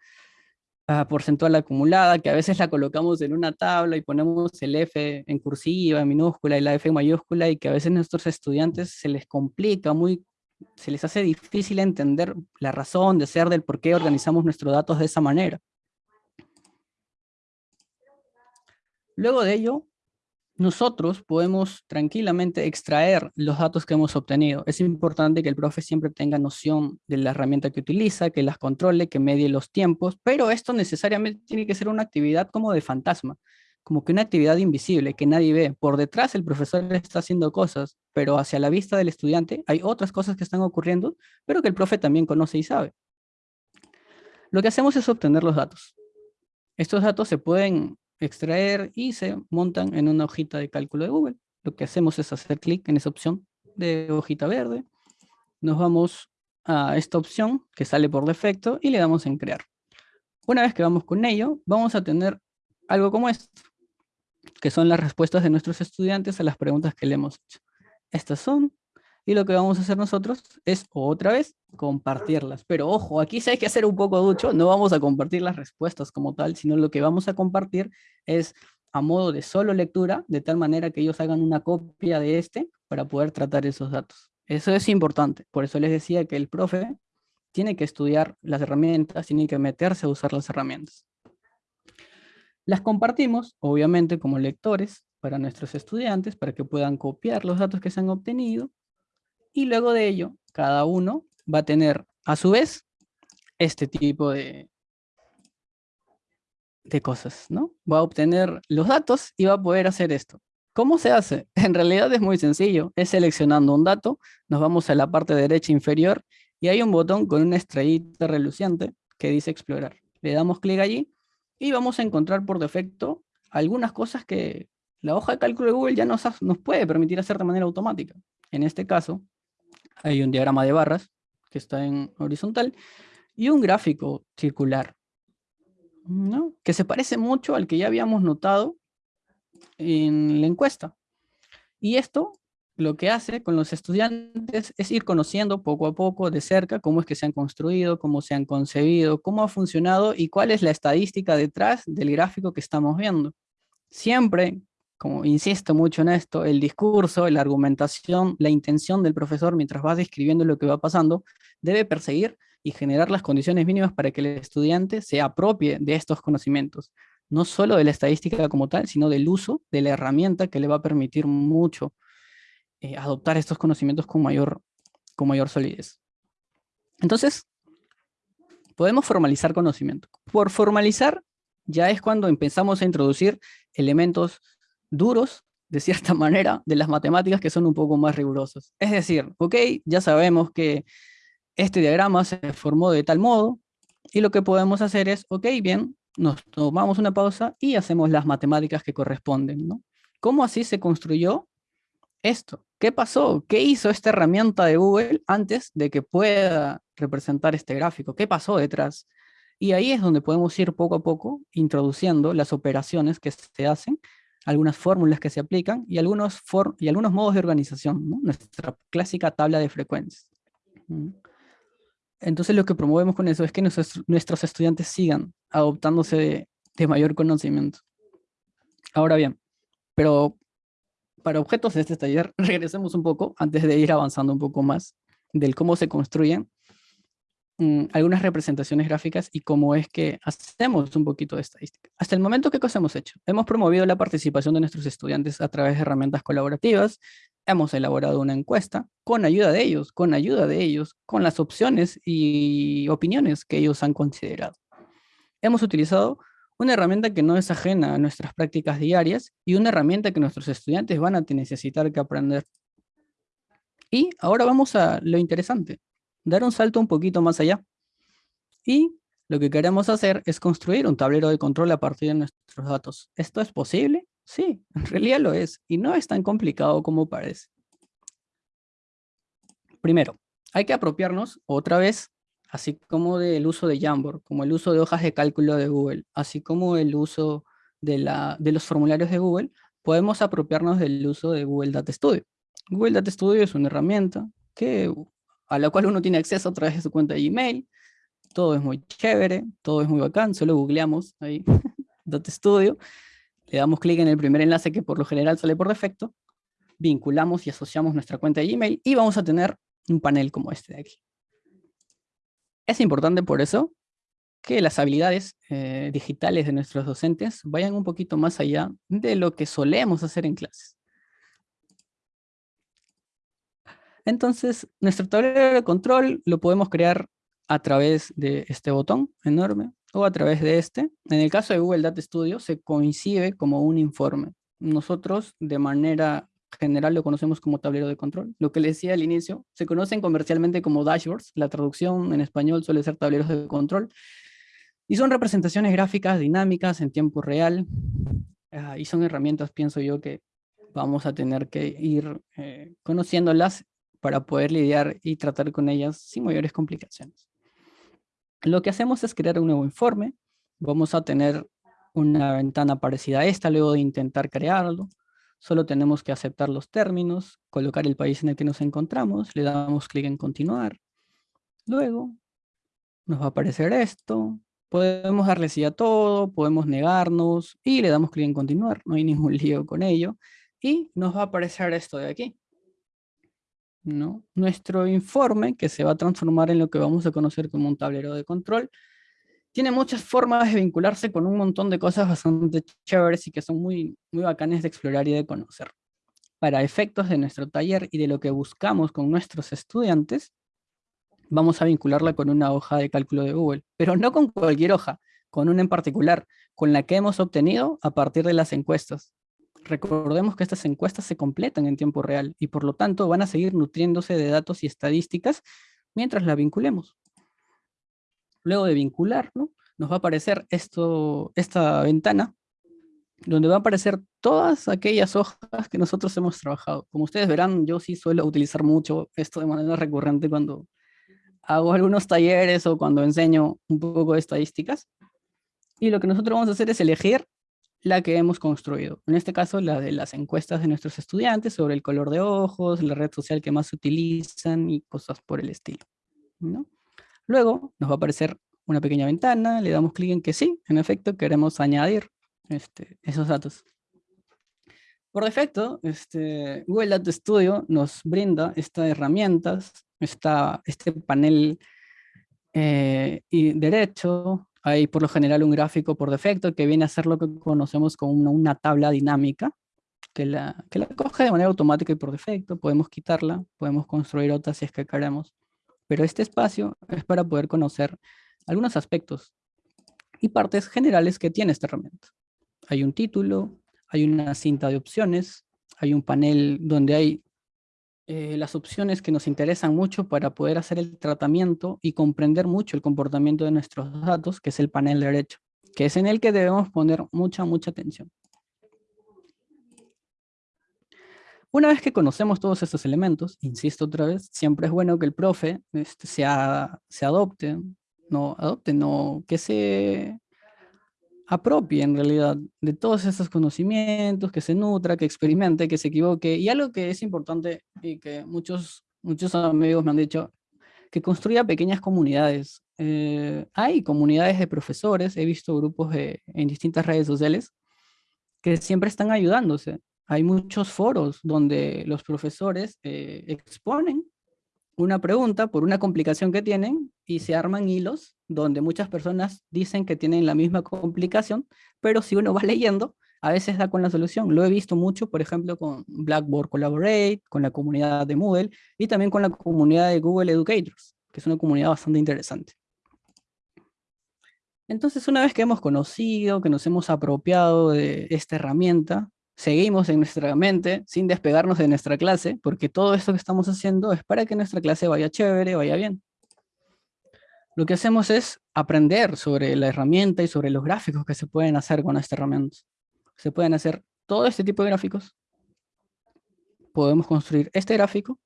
ah, porcentual acumulada, que a veces la colocamos en una tabla y ponemos el F en cursiva, en minúscula y la F en mayúscula, y que a veces a nuestros estudiantes se les complica muy, se les hace difícil entender la razón de ser del por qué organizamos nuestros datos de esa manera. Luego de ello, nosotros podemos tranquilamente extraer los datos que hemos obtenido. Es importante que el profe siempre tenga noción de la herramienta que utiliza, que las controle, que medie los tiempos, pero esto necesariamente tiene que ser una actividad como de fantasma, como que una actividad invisible que nadie ve. Por detrás el profesor está haciendo cosas, pero hacia la vista del estudiante hay otras cosas que están ocurriendo, pero que el profe también conoce y sabe. Lo que hacemos es obtener los datos. Estos datos se pueden extraer y se montan en una hojita de cálculo de Google. Lo que hacemos es hacer clic en esa opción de hojita verde. Nos vamos a esta opción que sale por defecto y le damos en crear. Una vez que vamos con ello, vamos a tener algo como esto, que son las respuestas de nuestros estudiantes a las preguntas que le hemos hecho. Estas son Y lo que vamos a hacer nosotros es otra vez compartirlas. Pero ojo, aquí sí hay que hacer un poco ducho, no vamos a compartir las respuestas como tal, sino lo que vamos a compartir es a modo de solo lectura, de tal manera que ellos hagan una copia de este para poder tratar esos datos. Eso es importante, por eso les decía que el profe tiene que estudiar las herramientas, tiene que meterse a usar las herramientas. Las compartimos, obviamente, como lectores para nuestros estudiantes, para que puedan copiar los datos que se han obtenido y luego de ello, cada uno va a tener a su vez este tipo de, de cosas, ¿no? Va a obtener los datos y va a poder hacer esto. ¿Cómo se hace? En realidad es muy sencillo, es seleccionando un dato, nos vamos a la parte derecha inferior y hay un botón con una estrellita reluciente que dice explorar. Le damos clic allí y vamos a encontrar por defecto algunas cosas que la hoja de cálculo de Google ya nos, nos puede permitir hacer de manera automática. En este caso, hay un diagrama de barras que está en horizontal y un gráfico circular, que se parece mucho al que ya habíamos notado en la encuesta. Y esto lo que hace con los estudiantes es ir conociendo poco a poco de cerca cómo es que se han construido, cómo se han concebido, cómo ha funcionado y cuál es la estadística detrás del gráfico que estamos viendo. Siempre como insisto mucho en esto, el discurso, la argumentación, la intención del profesor mientras va describiendo lo que va pasando, debe perseguir y generar las condiciones mínimas para que el estudiante se apropie de estos conocimientos, no solo de la estadística como tal, sino del uso de la herramienta que le va a permitir mucho eh, adoptar estos conocimientos con mayor, con mayor solidez. Entonces, podemos formalizar conocimiento. Por formalizar, ya es cuando empezamos a introducir elementos duros, de cierta manera, de las matemáticas que son un poco más rigurosos. Es decir, ok, ya sabemos que este diagrama se formó de tal modo, y lo que podemos hacer es, ok, bien, nos tomamos una pausa y hacemos las matemáticas que corresponden, ¿no? ¿Cómo así se construyó esto? ¿Qué pasó? ¿Qué hizo esta herramienta de Google antes de que pueda representar este gráfico? ¿Qué pasó detrás? Y ahí es donde podemos ir poco a poco introduciendo las operaciones que se hacen algunas fórmulas que se aplican y algunos, y algunos modos de organización, nuestra clásica tabla de frecuencias. Entonces lo que promovemos con eso es que nuestros, nuestros estudiantes sigan adoptándose de, de mayor conocimiento. Ahora bien, pero para objetos de este taller, regresemos un poco antes de ir avanzando un poco más del cómo se construyen Mm, algunas representaciones gráficas y cómo es que hacemos un poquito de estadística. Hasta el momento, ¿qué cosa hemos hecho? Hemos promovido la participación de nuestros estudiantes a través de herramientas colaborativas, hemos elaborado una encuesta con ayuda de ellos, con ayuda de ellos, con las opciones y opiniones que ellos han considerado. Hemos utilizado una herramienta que no es ajena a nuestras prácticas diarias y una herramienta que nuestros estudiantes van a necesitar que aprender. Y ahora vamos a lo interesante, dar un salto un poquito más allá. Y lo que queremos hacer es construir un tablero de control a partir de nuestros datos. ¿Esto es posible? Sí, en realidad lo es. Y no es tan complicado como parece. Primero, hay que apropiarnos otra vez, así como del uso de Jamboard, como el uso de hojas de cálculo de Google, así como el uso de, de los formularios de Google, podemos apropiarnos del uso de Google Data Studio. Google Data Studio es una herramienta que a la cual uno tiene acceso a través de su cuenta de Gmail. Todo es muy chévere, todo es muy bacán, solo googleamos ahí, Data Studio, le damos clic en el primer enlace que por lo general sale por defecto, vinculamos y asociamos nuestra cuenta de Gmail y vamos a tener un panel como este de aquí. Es importante por eso que las habilidades eh, digitales de nuestros docentes vayan un poquito más allá de lo que solemos hacer en clases. Entonces, nuestro tablero de control lo podemos crear a través de este botón enorme o a través de este. En el caso de Google Data Studio se coincide como un informe. Nosotros de manera general lo conocemos como tablero de control. Lo que les decía al inicio, se conocen comercialmente como dashboards. La traducción en español suele ser tableros de control. Y son representaciones gráficas dinámicas en tiempo real. Ah, y son herramientas, pienso yo, que vamos a tener que ir eh, conociéndolas para poder lidiar y tratar con ellas sin mayores complicaciones. Lo que hacemos es crear un nuevo informe. Vamos a tener una ventana parecida a esta luego de intentar crearlo. Solo tenemos que aceptar los términos, colocar el país en el que nos encontramos, le damos clic en continuar. Luego nos va a aparecer esto. Podemos darle sí a todo, podemos negarnos y le damos clic en continuar. No hay ningún lío con ello. Y nos va a aparecer esto de aquí. ¿No? Nuestro informe, que se va a transformar en lo que vamos a conocer como un tablero de control, tiene muchas formas de vincularse con un montón de cosas bastante chéveres y que son muy, muy bacanes de explorar y de conocer. Para efectos de nuestro taller y de lo que buscamos con nuestros estudiantes, vamos a vincularla con una hoja de cálculo de Google, pero no con cualquier hoja, con una en particular, con la que hemos obtenido a partir de las encuestas. Recordemos que estas encuestas se completan en tiempo real y por lo tanto van a seguir nutriéndose de datos y estadísticas mientras la vinculemos. Luego de vincular, nos va a aparecer esto, esta ventana donde va a aparecer todas aquellas hojas que nosotros hemos trabajado. Como ustedes verán, yo sí suelo utilizar mucho esto de manera recurrente cuando hago algunos talleres o cuando enseño un poco de estadísticas. Y lo que nosotros vamos a hacer es elegir la que hemos construido. En este caso, la de las encuestas de nuestros estudiantes sobre el color de ojos, la red social que más utilizan y cosas por el estilo. Luego nos va a aparecer una pequeña ventana, le damos clic en que sí, en efecto, queremos añadir este, esos datos. Por defecto, este, Google Data Studio nos brinda estas herramientas, este panel eh, y derecho, hay por lo general un gráfico por defecto que viene a ser lo que conocemos como una, tabla dinámica, que la, que la coge de manera automática y por defecto, podemos quitarla, podemos construir otras si es que queremos. Pero este espacio es para poder conocer algunos aspectos y partes generales que tiene esta herramienta. Hay un título, hay una cinta de opciones, hay un panel donde hay eh, las opciones que nos interesan mucho para poder hacer el tratamiento y comprender mucho el comportamiento de nuestros datos, que es el panel derecho, que es en el que debemos poner mucha, mucha atención. Una vez que conocemos todos estos elementos, insisto otra vez, siempre es bueno que el profe este, se, se adopte, no adopte, no, que se apropie en realidad de todos esos conocimientos, que se nutra, que experimente, que se equivoque. Y algo que es importante y que muchos, muchos amigos me han dicho, que construya pequeñas comunidades. Eh, hay comunidades de profesores, he visto grupos en distintas redes sociales que siempre están ayudándose. Hay muchos foros donde los profesores eh, exponen una pregunta por una complicación que tienen y se arman hilos donde muchas personas dicen que tienen la misma complicación, pero si uno va leyendo, a veces da con la solución. Lo he visto mucho, por ejemplo, con Blackboard Collaborate, con la comunidad de Moodle y también con la comunidad de Google Educators, que es una comunidad bastante interesante. Entonces, una vez que hemos conocido, que nos hemos apropiado de esta herramienta, seguimos en nuestra mente sin despegarnos de nuestra clase, porque todo esto que estamos haciendo es para que nuestra clase vaya chévere, vaya bien. Lo que hacemos es aprender sobre la herramienta y sobre los gráficos que se pueden hacer con esta herramienta. Se pueden hacer todo este tipo de gráficos. Podemos construir este gráfico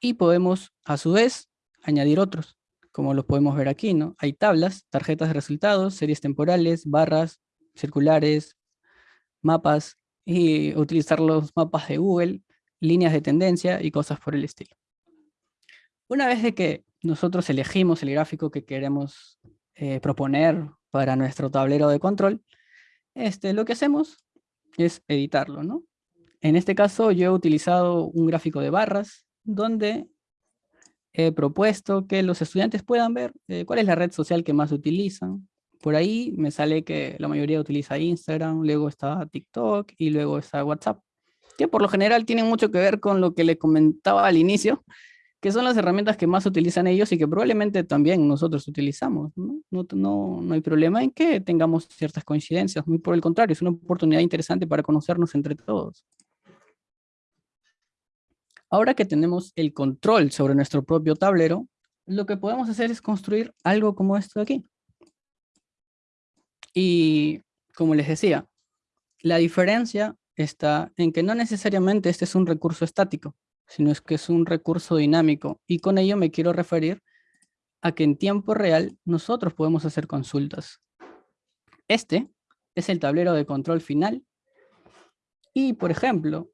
y podemos, a su vez, añadir otros, como los podemos ver aquí, ¿no? Hay tablas, tarjetas de resultados, series temporales, barras, circulares, mapas y utilizar los mapas de Google, líneas de tendencia y cosas por el estilo. Una vez de que nosotros elegimos el gráfico que queremos eh, proponer para nuestro tablero de control, este, lo que hacemos es editarlo, ¿no? En este caso yo he utilizado un gráfico de barras donde he propuesto que los estudiantes puedan ver eh, cuál es la red social que más utilizan, por ahí me sale que la mayoría utiliza Instagram, luego está TikTok y luego está WhatsApp, que por lo general tienen mucho que ver con lo que le comentaba al inicio, que son las herramientas que más utilizan ellos y que probablemente también nosotros utilizamos. ¿no? No, no, hay problema en que tengamos ciertas coincidencias, muy por el contrario, es una oportunidad interesante para conocernos entre todos. Ahora que tenemos el control sobre nuestro propio tablero, lo que podemos hacer es construir algo como esto de aquí. Y como les decía, la diferencia está en que no necesariamente este es un recurso estático, sino es que es un recurso dinámico. Y con ello me quiero referir a que en tiempo real nosotros podemos hacer consultas. Este es el tablero de control final Y, por ejemplo,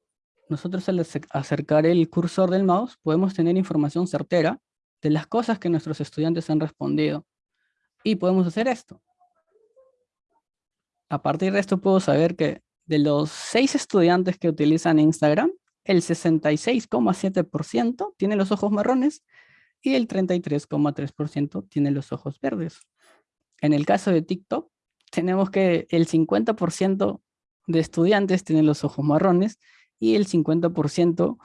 nosotros al acercar el cursor del mouse podemos tener información certera de las cosas que nuestros estudiantes han respondido. Y podemos hacer esto. A partir de esto puedo saber que de los seis estudiantes que utilizan Instagram, el 66,7% tiene los ojos marrones y el 33,3% tiene los ojos verdes. En el caso de TikTok, tenemos que el 50% de estudiantes tienen los ojos marrones y el 50%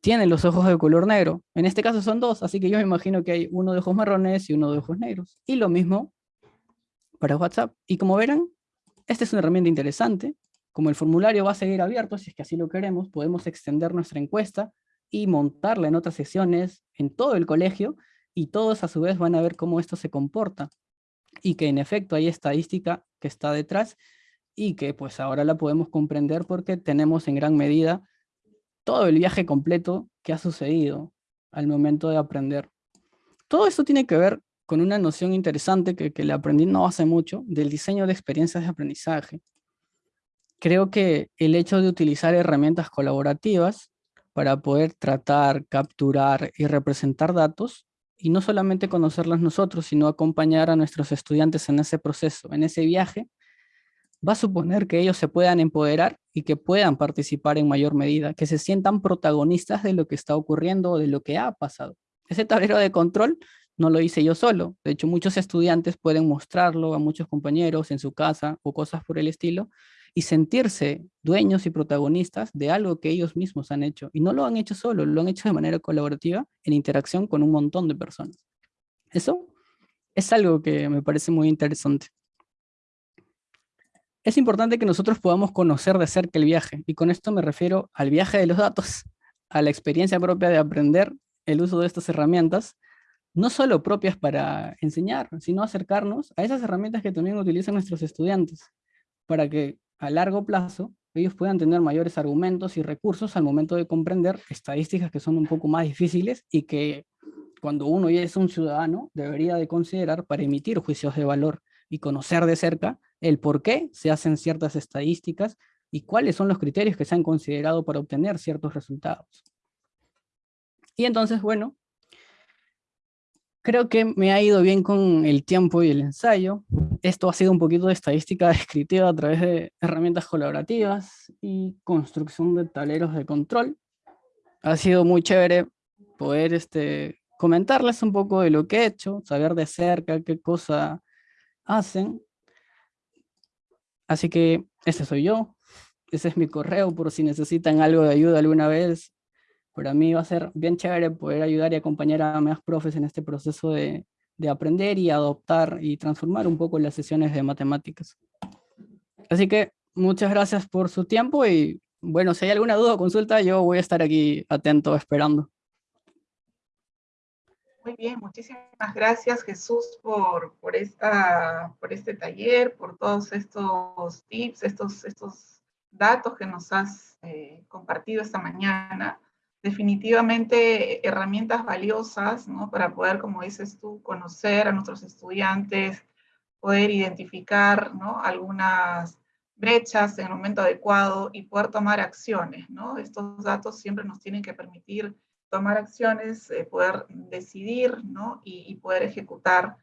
tiene los ojos de color negro. En este caso son dos, así que yo me imagino que hay uno de ojos marrones y uno de ojos negros. Y lo mismo para WhatsApp. Y como verán, esta es una herramienta interesante. Como el formulario va a seguir abierto, si es que así lo queremos, podemos extender nuestra encuesta y montarla en otras sesiones en todo el colegio y todos a su vez van a ver cómo esto se comporta y que en efecto hay estadística que está detrás y que pues ahora la podemos comprender porque tenemos en gran medida todo el viaje completo que ha sucedido al momento de aprender. Todo esto tiene que ver con una noción interesante que, que le aprendí no hace mucho, del diseño de experiencias de aprendizaje. Creo que el hecho de utilizar herramientas colaborativas para poder tratar, capturar y representar datos, y no solamente conocerlas nosotros, sino acompañar a nuestros estudiantes en ese proceso, en ese viaje, va a suponer que ellos se puedan empoderar y que puedan participar en mayor medida, que se sientan protagonistas de lo que está ocurriendo o de lo que ha pasado. Ese tablero de control no lo hice yo solo, de hecho muchos estudiantes pueden mostrarlo a muchos compañeros en su casa o cosas por el estilo y sentirse dueños y protagonistas de algo que ellos mismos han hecho. Y no lo han hecho solo, lo han hecho de manera colaborativa en interacción con un montón de personas. Eso es algo que me parece muy interesante es importante que nosotros podamos conocer de cerca el viaje, y con esto me refiero al viaje de los datos, a la experiencia propia de aprender el uso de estas herramientas, no solo propias para enseñar, sino acercarnos a esas herramientas que también utilizan nuestros estudiantes, para que a largo plazo ellos puedan tener mayores argumentos y recursos al momento de comprender estadísticas que son un poco más difíciles y que cuando uno ya es un ciudadano debería de considerar para emitir juicios de valor y conocer de cerca el por qué se hacen ciertas estadísticas y cuáles son los criterios que se han considerado para obtener ciertos resultados. Y entonces, bueno, creo que me ha ido bien con el tiempo y el ensayo. Esto ha sido un poquito de estadística descriptiva a través de herramientas colaborativas y construcción de tableros de control. Ha sido muy chévere poder este, comentarles un poco de lo que he hecho, saber de cerca qué cosa hacen Así que ese soy yo, ese es mi correo por si necesitan algo de ayuda alguna vez. Para mí va a ser bien chévere poder ayudar y acompañar a más profes en este proceso de, de aprender y adoptar y transformar un poco las sesiones de matemáticas. Así que muchas gracias por su tiempo y bueno, si hay alguna duda o consulta, yo voy a estar aquí atento esperando. Muy bien, muchísimas gracias Jesús por, por, esta, por este taller, por todos estos tips, estos, estos datos que nos has eh, compartido esta mañana. Definitivamente herramientas valiosas ¿no? para poder, como dices tú, conocer a nuestros estudiantes, poder identificar ¿no? algunas brechas en el momento adecuado y poder tomar acciones. ¿no? Estos datos siempre nos tienen que permitir tomar acciones, eh, poder decidir ¿no? y, poder ejecutar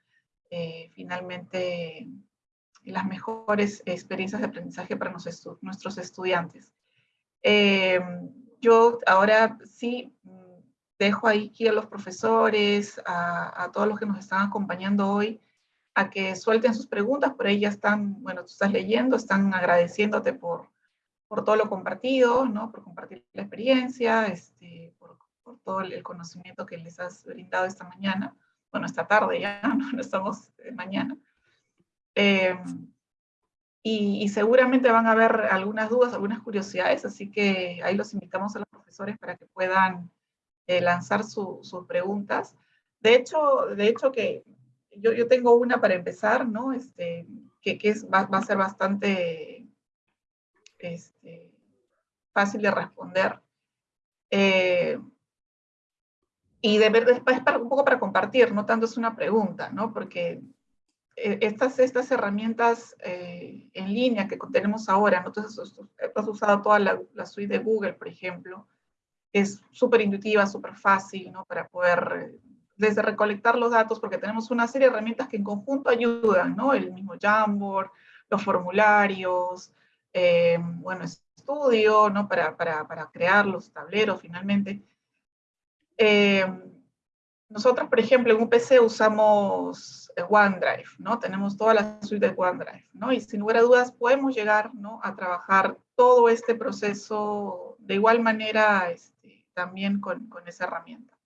eh, finalmente las mejores experiencias de aprendizaje para nuestros estudiantes. Eh, yo ahora sí mm, dejo aquí a los profesores, a, todos los que nos están acompañando hoy, a que suelten sus preguntas, por ahí ya están, bueno, tú estás leyendo, están agradeciéndote por, por todo lo compartido, ¿no? por compartir la experiencia, este, por todo el conocimiento que les has brindado esta mañana, bueno, esta tarde ya, no, estamos mañana. Em, y, seguramente van a haber algunas dudas, algunas curiosidades, así que ahí los invitamos a los profesores para que puedan eh, lanzar sus preguntas. De hecho, de hecho que yo, yo, tengo una para empezar, ¿no? Este, que, que es, va, va, a ser bastante este, fácil de responder. Eh, y de ver, es un poco para compartir, no tanto es una pregunta, ¿no? Porque estas, estas herramientas eh, en línea que tenemos ahora, entonces has usado toda la, la, suite de Google, por ejemplo, es súper intuitiva, súper fácil, ¿no? Para poder, desde recolectar los datos, porque tenemos una serie de herramientas que en conjunto ayudan, ¿no? El mismo Jamboard, los formularios, eh, bueno, estudio, ¿no? Para, para, para, crear los tableros finalmente. Eh, nosotros, por ejemplo, en UPC usamos eh, OneDrive, ¿no? Tenemos toda la suite de OneDrive, ¿no? Y sin lugar a dudas podemos llegar, ¿no? A trabajar todo este proceso de igual manera este, también con, con, esa herramienta.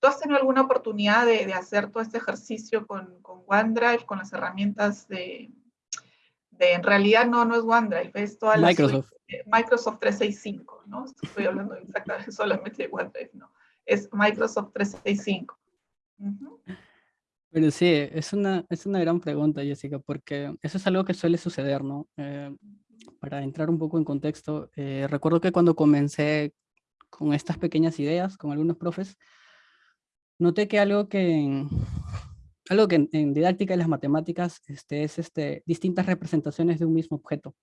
¿Tú has tenido alguna oportunidad de, de hacer todo este ejercicio con, con, OneDrive, con las herramientas de, de, en realidad no, no es OneDrive, es toda la Microsoft. Suite, Microsoft 365, ¿no? Estoy hablando exactamente solamente de OneDrive, ¿no? Es Microsoft 365. Uh -huh. Pero sí, es una, es una gran pregunta, Jessica, porque eso es algo que suele suceder, ¿no? Eh, para entrar un poco en contexto, eh, recuerdo que cuando comencé con estas pequeñas ideas, con algunos profes, noté que algo que en, algo que en, en didáctica de las matemáticas este, es este, distintas representaciones de un mismo objeto.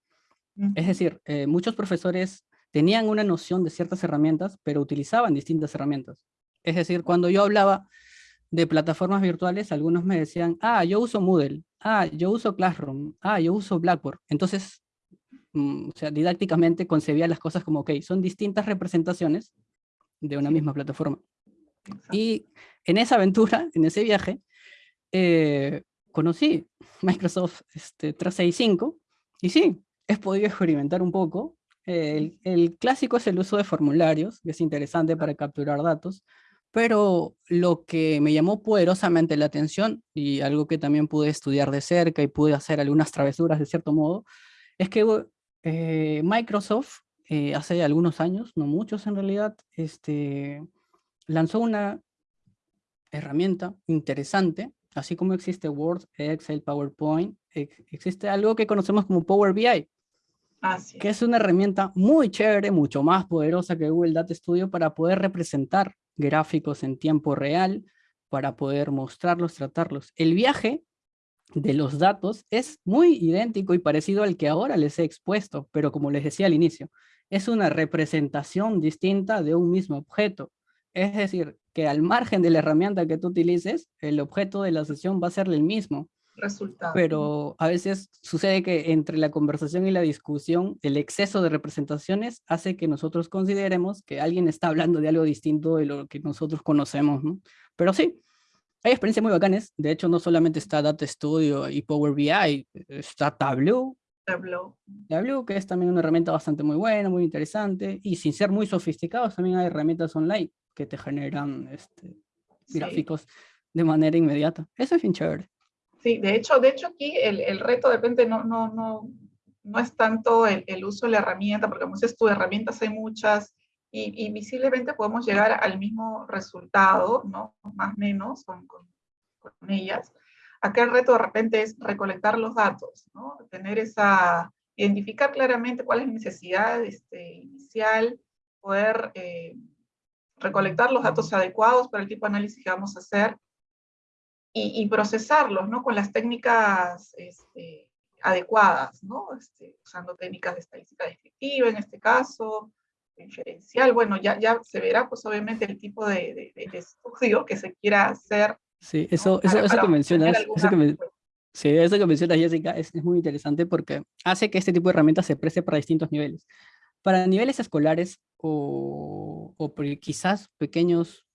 Uh -huh. Es decir, eh, muchos profesores tenían una noción de ciertas herramientas, pero utilizaban distintas herramientas. Es decir, cuando yo hablaba de plataformas virtuales, algunos me decían, ah, yo uso Moodle, ah, yo uso Classroom, ah, yo uso Blackboard. Entonces, mm, o sea, didácticamente concebía las cosas como, ok, son distintas representaciones de una misma plataforma. Y en esa aventura, en ese viaje, eh, conocí Microsoft este, 365 y sí, he podido experimentar un poco el, clásico es el uso de formularios, que es interesante para capturar datos, pero lo que me llamó poderosamente la atención, y algo que también pude estudiar de cerca y pude hacer algunas travesuras de cierto modo, es que eh, Microsoft eh, hace algunos años, no muchos en realidad, este, lanzó una herramienta interesante, así como existe Word, Excel, PowerPoint, existe algo que conocemos como Power BI, Así. que es una herramienta muy chévere, mucho más poderosa que Google Data Studio para poder representar gráficos en tiempo real, para poder mostrarlos, tratarlos. El viaje de los datos es muy idéntico y parecido al que ahora les he expuesto, pero como les decía al inicio, es una representación distinta de un mismo objeto. Es decir, que al margen de la herramienta que tú utilices, el objeto de la sesión va a ser el mismo resultado. Pero a veces sucede que entre la conversación y la discusión, el exceso de representaciones hace que nosotros consideremos que alguien está hablando de algo distinto de lo que nosotros conocemos, ¿no? Pero sí, hay experiencias muy bacanes. De hecho, no solamente está Data Studio y Power BI, está Tableau. Tableau. Tableau, que es también una herramienta bastante muy buena, muy interesante. Y sin ser muy sofisticados, también hay herramientas online que te generan este, sí. gráficos de manera inmediata. Eso es bien chévere. Sí, de hecho, de hecho aquí el, el reto de repente no, no, no, no es tanto el, el, uso de la herramienta, porque como dices tú, herramientas hay muchas, y, y, visiblemente podemos llegar al mismo resultado, ¿no? Más o menos con, con, con, ellas. Acá el reto de repente es recolectar los datos, ¿no? Tener esa, identificar claramente cuál es la necesidad este, inicial, poder eh, recolectar los datos adecuados para el tipo de análisis que vamos a hacer, y, y procesarlos, ¿no? Con las técnicas este, adecuadas, ¿no? Este, usando técnicas de estadística descriptiva en este caso, inferencial, bueno, ya, ya se verá pues obviamente el tipo de, de, de estudio que se quiera hacer. Sí, eso, ¿no? eso, para, eso que mencionas, eso que, me, sí, eso que mencionas Jessica es, es muy interesante porque hace que este tipo de herramientas se preste para distintos niveles. Para niveles escolares o, o quizás pequeños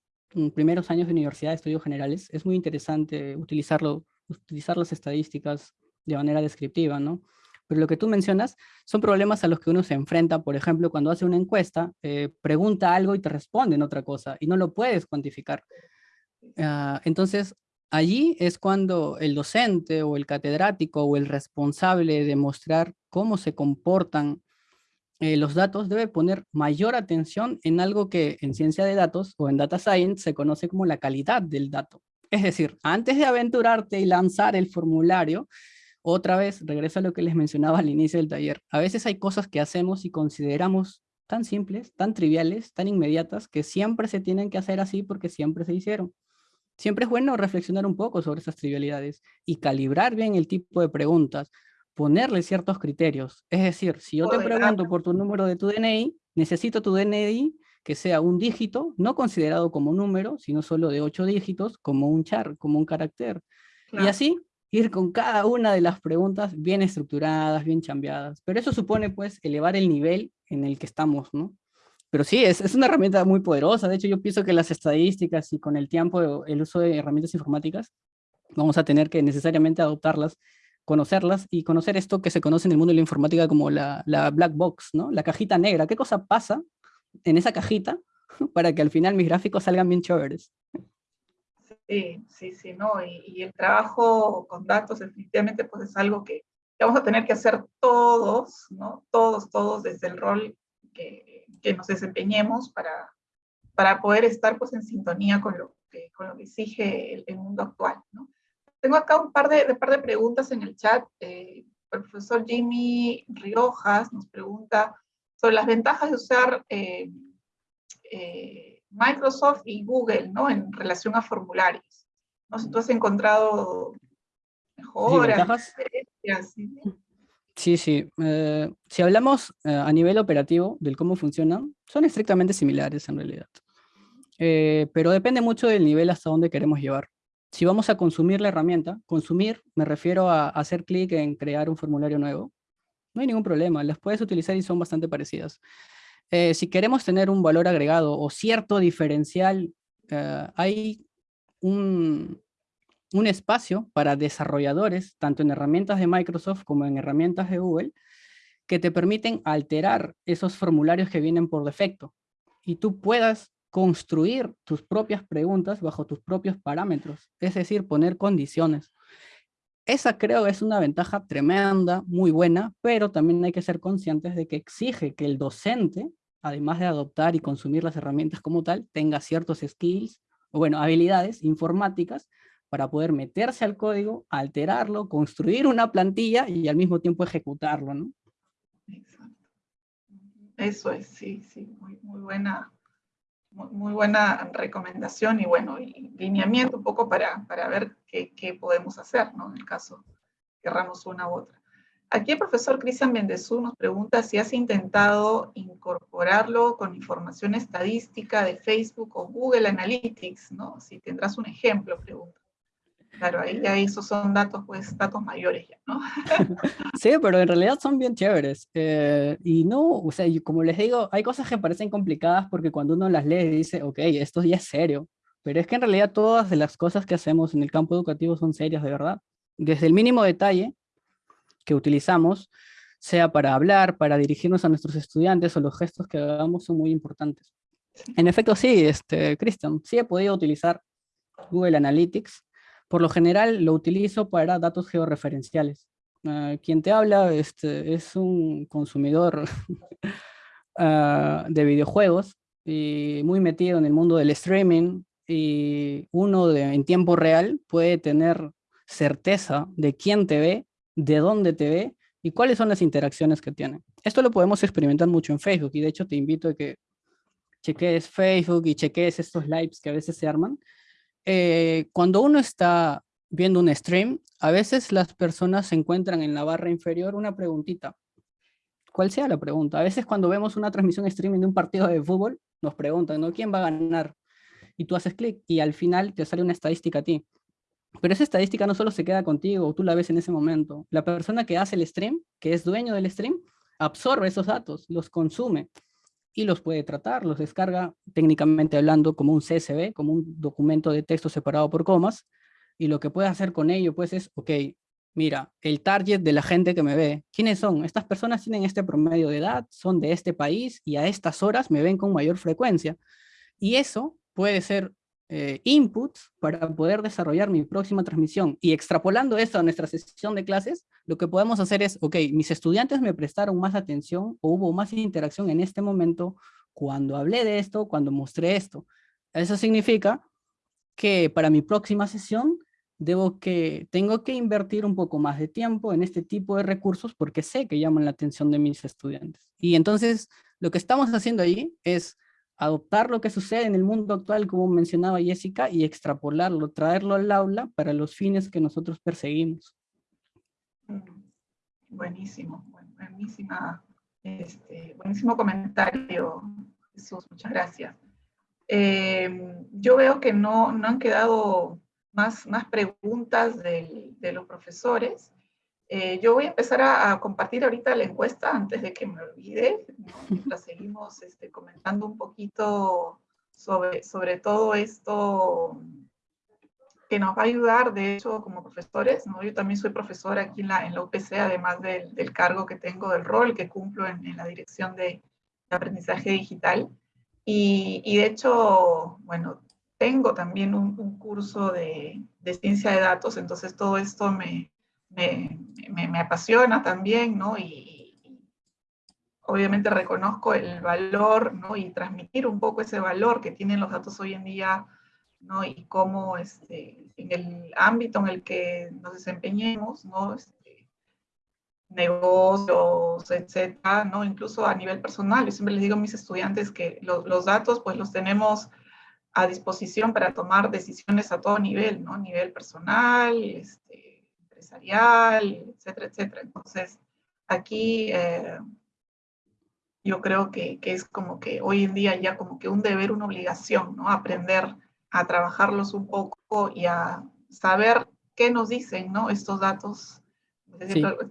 primeros años de universidad de estudios generales, es muy interesante utilizarlo, utilizar las estadísticas de manera descriptiva, ¿no? Pero lo que tú mencionas son problemas a los que uno se enfrenta, por ejemplo, cuando hace una encuesta, eh, pregunta algo y te responden otra cosa, y no lo puedes cuantificar. Uh, entonces, allí es cuando el docente o el catedrático o el responsable de mostrar cómo se comportan eh, los datos debe poner mayor atención en algo que en ciencia de datos o en data science se conoce como la calidad del dato. Es decir, antes de aventurarte y lanzar el formulario, otra vez regreso a lo que les mencionaba al inicio del taller. A veces hay cosas que hacemos y consideramos tan simples, tan triviales, tan inmediatas, que siempre se tienen que hacer así porque siempre se hicieron. siempre es bueno reflexionar un poco sobre esas trivialidades y calibrar bien el tipo de preguntas, ponerle ciertos criterios. Es decir, si yo te pregunto por tu número de tu DNI, necesito tu DNI que sea un dígito, no considerado como número, sino solo de ocho dígitos, como un char, como un carácter. Y así ir con cada una de las preguntas bien estructuradas, bien chambeadas. Pero eso supone, pues, elevar el nivel en el que estamos, ¿no? Pero sí, es, es una herramienta muy poderosa. De hecho, yo pienso que las estadísticas y con el tiempo el uso de herramientas informáticas, vamos a tener que necesariamente adoptarlas, conocerlas y conocer esto que se conoce en el mundo de la informática como la, la black box, ¿no? La cajita negra. ¿Qué cosa pasa en esa cajita para que al final mis gráficos salgan bien chéveres. Sí, sí, sí, ¿no? Y, el trabajo con datos definitivamente pues es algo que, vamos a tener que hacer todos, ¿no? Todos, todos desde el rol que, que nos desempeñemos para, para poder estar pues en sintonía con lo que, con lo que exige el, mundo actual. Tengo acá un par de, par de preguntas en el chat. Eh, el profesor Jimmy Riojas nos pregunta, sobre las ventajas de usar eh, eh, Microsoft y Google, ¿no? En relación a formularios. No sé, tú has encontrado mejoras, sí, Sí, sí. Eh, si hablamos a nivel operativo del cómo funcionan, son estrictamente similares en realidad. pero depende mucho del nivel hasta donde queremos llevar. Si vamos a consumir la herramienta, consumir me refiero a hacer clic en crear un formulario nuevo, no hay ningún problema, las puedes utilizar y son bastante parecidas. Eh, si queremos tener un valor agregado o cierto diferencial, eh, hay un, un espacio para desarrolladores, tanto en herramientas de Microsoft como en herramientas de Google, que te permiten alterar esos formularios que vienen por defecto y tú puedas construir tus propias preguntas bajo tus propios parámetros, es decir, poner condiciones. Esa creo es una ventaja tremenda, muy buena, pero también hay que ser conscientes de que exige que el docente, además de adoptar y consumir las herramientas como tal, tenga ciertos skills, o bueno, habilidades informáticas para poder meterse al código, alterarlo, construir una plantilla y al mismo tiempo ejecutarlo, ¿no? Exacto. Eso es, sí, sí, muy, muy buena muy, buena recomendación y bueno, y lineamiento un poco para, para ver qué, qué, podemos hacer, ¿no? En el caso querramos una u otra. Aquí el profesor Cristian Bendezú nos pregunta si has intentado incorporarlo con información estadística de Facebook o Google Analytics, ¿no? Si tendrás un ejemplo, pregunta. Claro, ahí ya esos son datos, pues, datos mayores ya, ¿no? sí, pero en realidad son bien chéveres. Eh, y no, o sea, como les digo, hay cosas que parecen complicadas porque cuando uno las lee dice, ok, esto ya es serio. Pero es que en realidad todas las cosas que hacemos en el campo educativo son serias de verdad. Desde el mínimo detalle que utilizamos, sea para hablar, para dirigirnos a nuestros estudiantes o los gestos que hagamos son muy importantes. En efecto, sí, este, Cristian, sí he podido utilizar Google Analytics por lo general lo utilizo para datos georreferenciales. Ah, quien te habla este, es un consumidor ah, de videojuegos y muy metido en el mundo del streaming y uno en tiempo real puede tener certeza de quién te ve, de dónde te ve y cuáles son las interacciones que tiene. Esto lo podemos experimentar mucho en Facebook y de hecho te invito a que cheques Facebook y cheques estos lives que a veces se arman eh, cuando uno está viendo un stream, a veces las personas se encuentran en la barra inferior una preguntita. ¿Cuál sea la pregunta? A veces cuando vemos una transmisión streaming de un partido de fútbol, nos preguntan, ¿no? ¿Quién va a ganar? Y tú haces clic y al final te sale una estadística a ti. Pero esa estadística no solo se queda contigo, tú la ves en ese momento. La persona que hace el stream, que es dueño del stream, absorbe esos datos, los consume y los puede tratar, los descarga técnicamente hablando como un CSV, como un documento de texto separado por comas, y lo que puede hacer con ello pues es, ok, mira, el target de la gente que me ve, ¿quiénes son? Estas personas tienen este promedio de edad, son de este país y a estas horas me ven con mayor frecuencia. Y eso puede ser eh, inputs para poder desarrollar mi próxima transmisión. Y extrapolando esto a nuestra sesión de clases, lo que podemos hacer es, ok, mis estudiantes me prestaron más atención o hubo más interacción en este momento cuando hablé de esto, cuando mostré esto. Eso significa que para mi próxima sesión debo que, tengo que invertir un poco más de tiempo en este tipo de recursos porque sé que llaman la atención de mis estudiantes. Y entonces lo que estamos haciendo ahí es adoptar lo que sucede en el mundo actual, como mencionaba Jessica, y extrapolarlo, traerlo al aula para los fines que nosotros perseguimos. Mm, buenísimo, buenísima, este, buenísimo comentario, Jesús, muchas gracias. Eh, yo veo que no, no han quedado más, más preguntas de los profesores. Eh, yo voy a empezar a, compartir ahorita la encuesta antes de que me olvide, mientras seguimos este, comentando un poquito sobre, sobre todo esto que nos va a ayudar, de hecho, como profesores. ¿no? Yo también soy profesora aquí en la, en la UPC, además del, del cargo que tengo, del rol que cumplo en, en la dirección de, aprendizaje digital. Y, y, de hecho, bueno, tengo también un, un curso de, de, ciencia de datos, entonces todo esto me, me, apasiona también, ¿no? Y, obviamente reconozco el valor, ¿no? Y transmitir un poco ese valor que tienen los datos hoy en día, ¿no? Y cómo este, en el ámbito en el que nos desempeñemos, ¿no? Este, negocios, etcétera, ¿no? Incluso a nivel personal. Yo siempre les digo a mis estudiantes que los datos, pues los tenemos a disposición para tomar decisiones a todo nivel, ¿no? Nivel personal, este, etcétera, etcétera. Entonces, aquí eh, yo creo que, que, es como que hoy en día ya como que un deber, una obligación, ¿no? Aprender a trabajarlos un poco y a saber qué nos dicen, ¿no? Estos datos.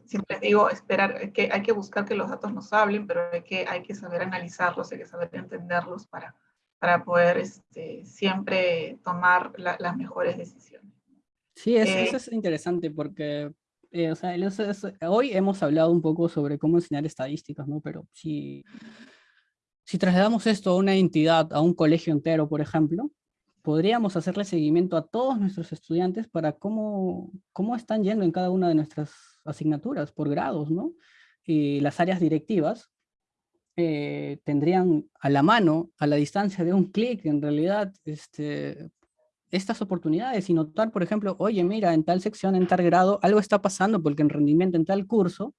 Siempre, digo, esperar, que hay que buscar que los datos nos hablen, pero hay que, hay que saber analizarlos, hay que saber entenderlos para, para poder este, siempre tomar las mejores decisiones. Sí, eso, eh, es interesante porque eh, o sea, hoy hemos hablado un poco sobre cómo enseñar estadísticas, ¿no? Pero si, si trasladamos esto a una entidad, a un colegio entero, por ejemplo, podríamos hacerle seguimiento a todos nuestros estudiantes para cómo, cómo están yendo en cada una de nuestras asignaturas por grados, ¿no? Y las áreas directivas eh, tendrían a la mano, a la distancia de un clic, en realidad, este, estas oportunidades y notar, por ejemplo, oye, mira, en tal sección, en tal grado, algo está pasando porque el rendimiento en tal curso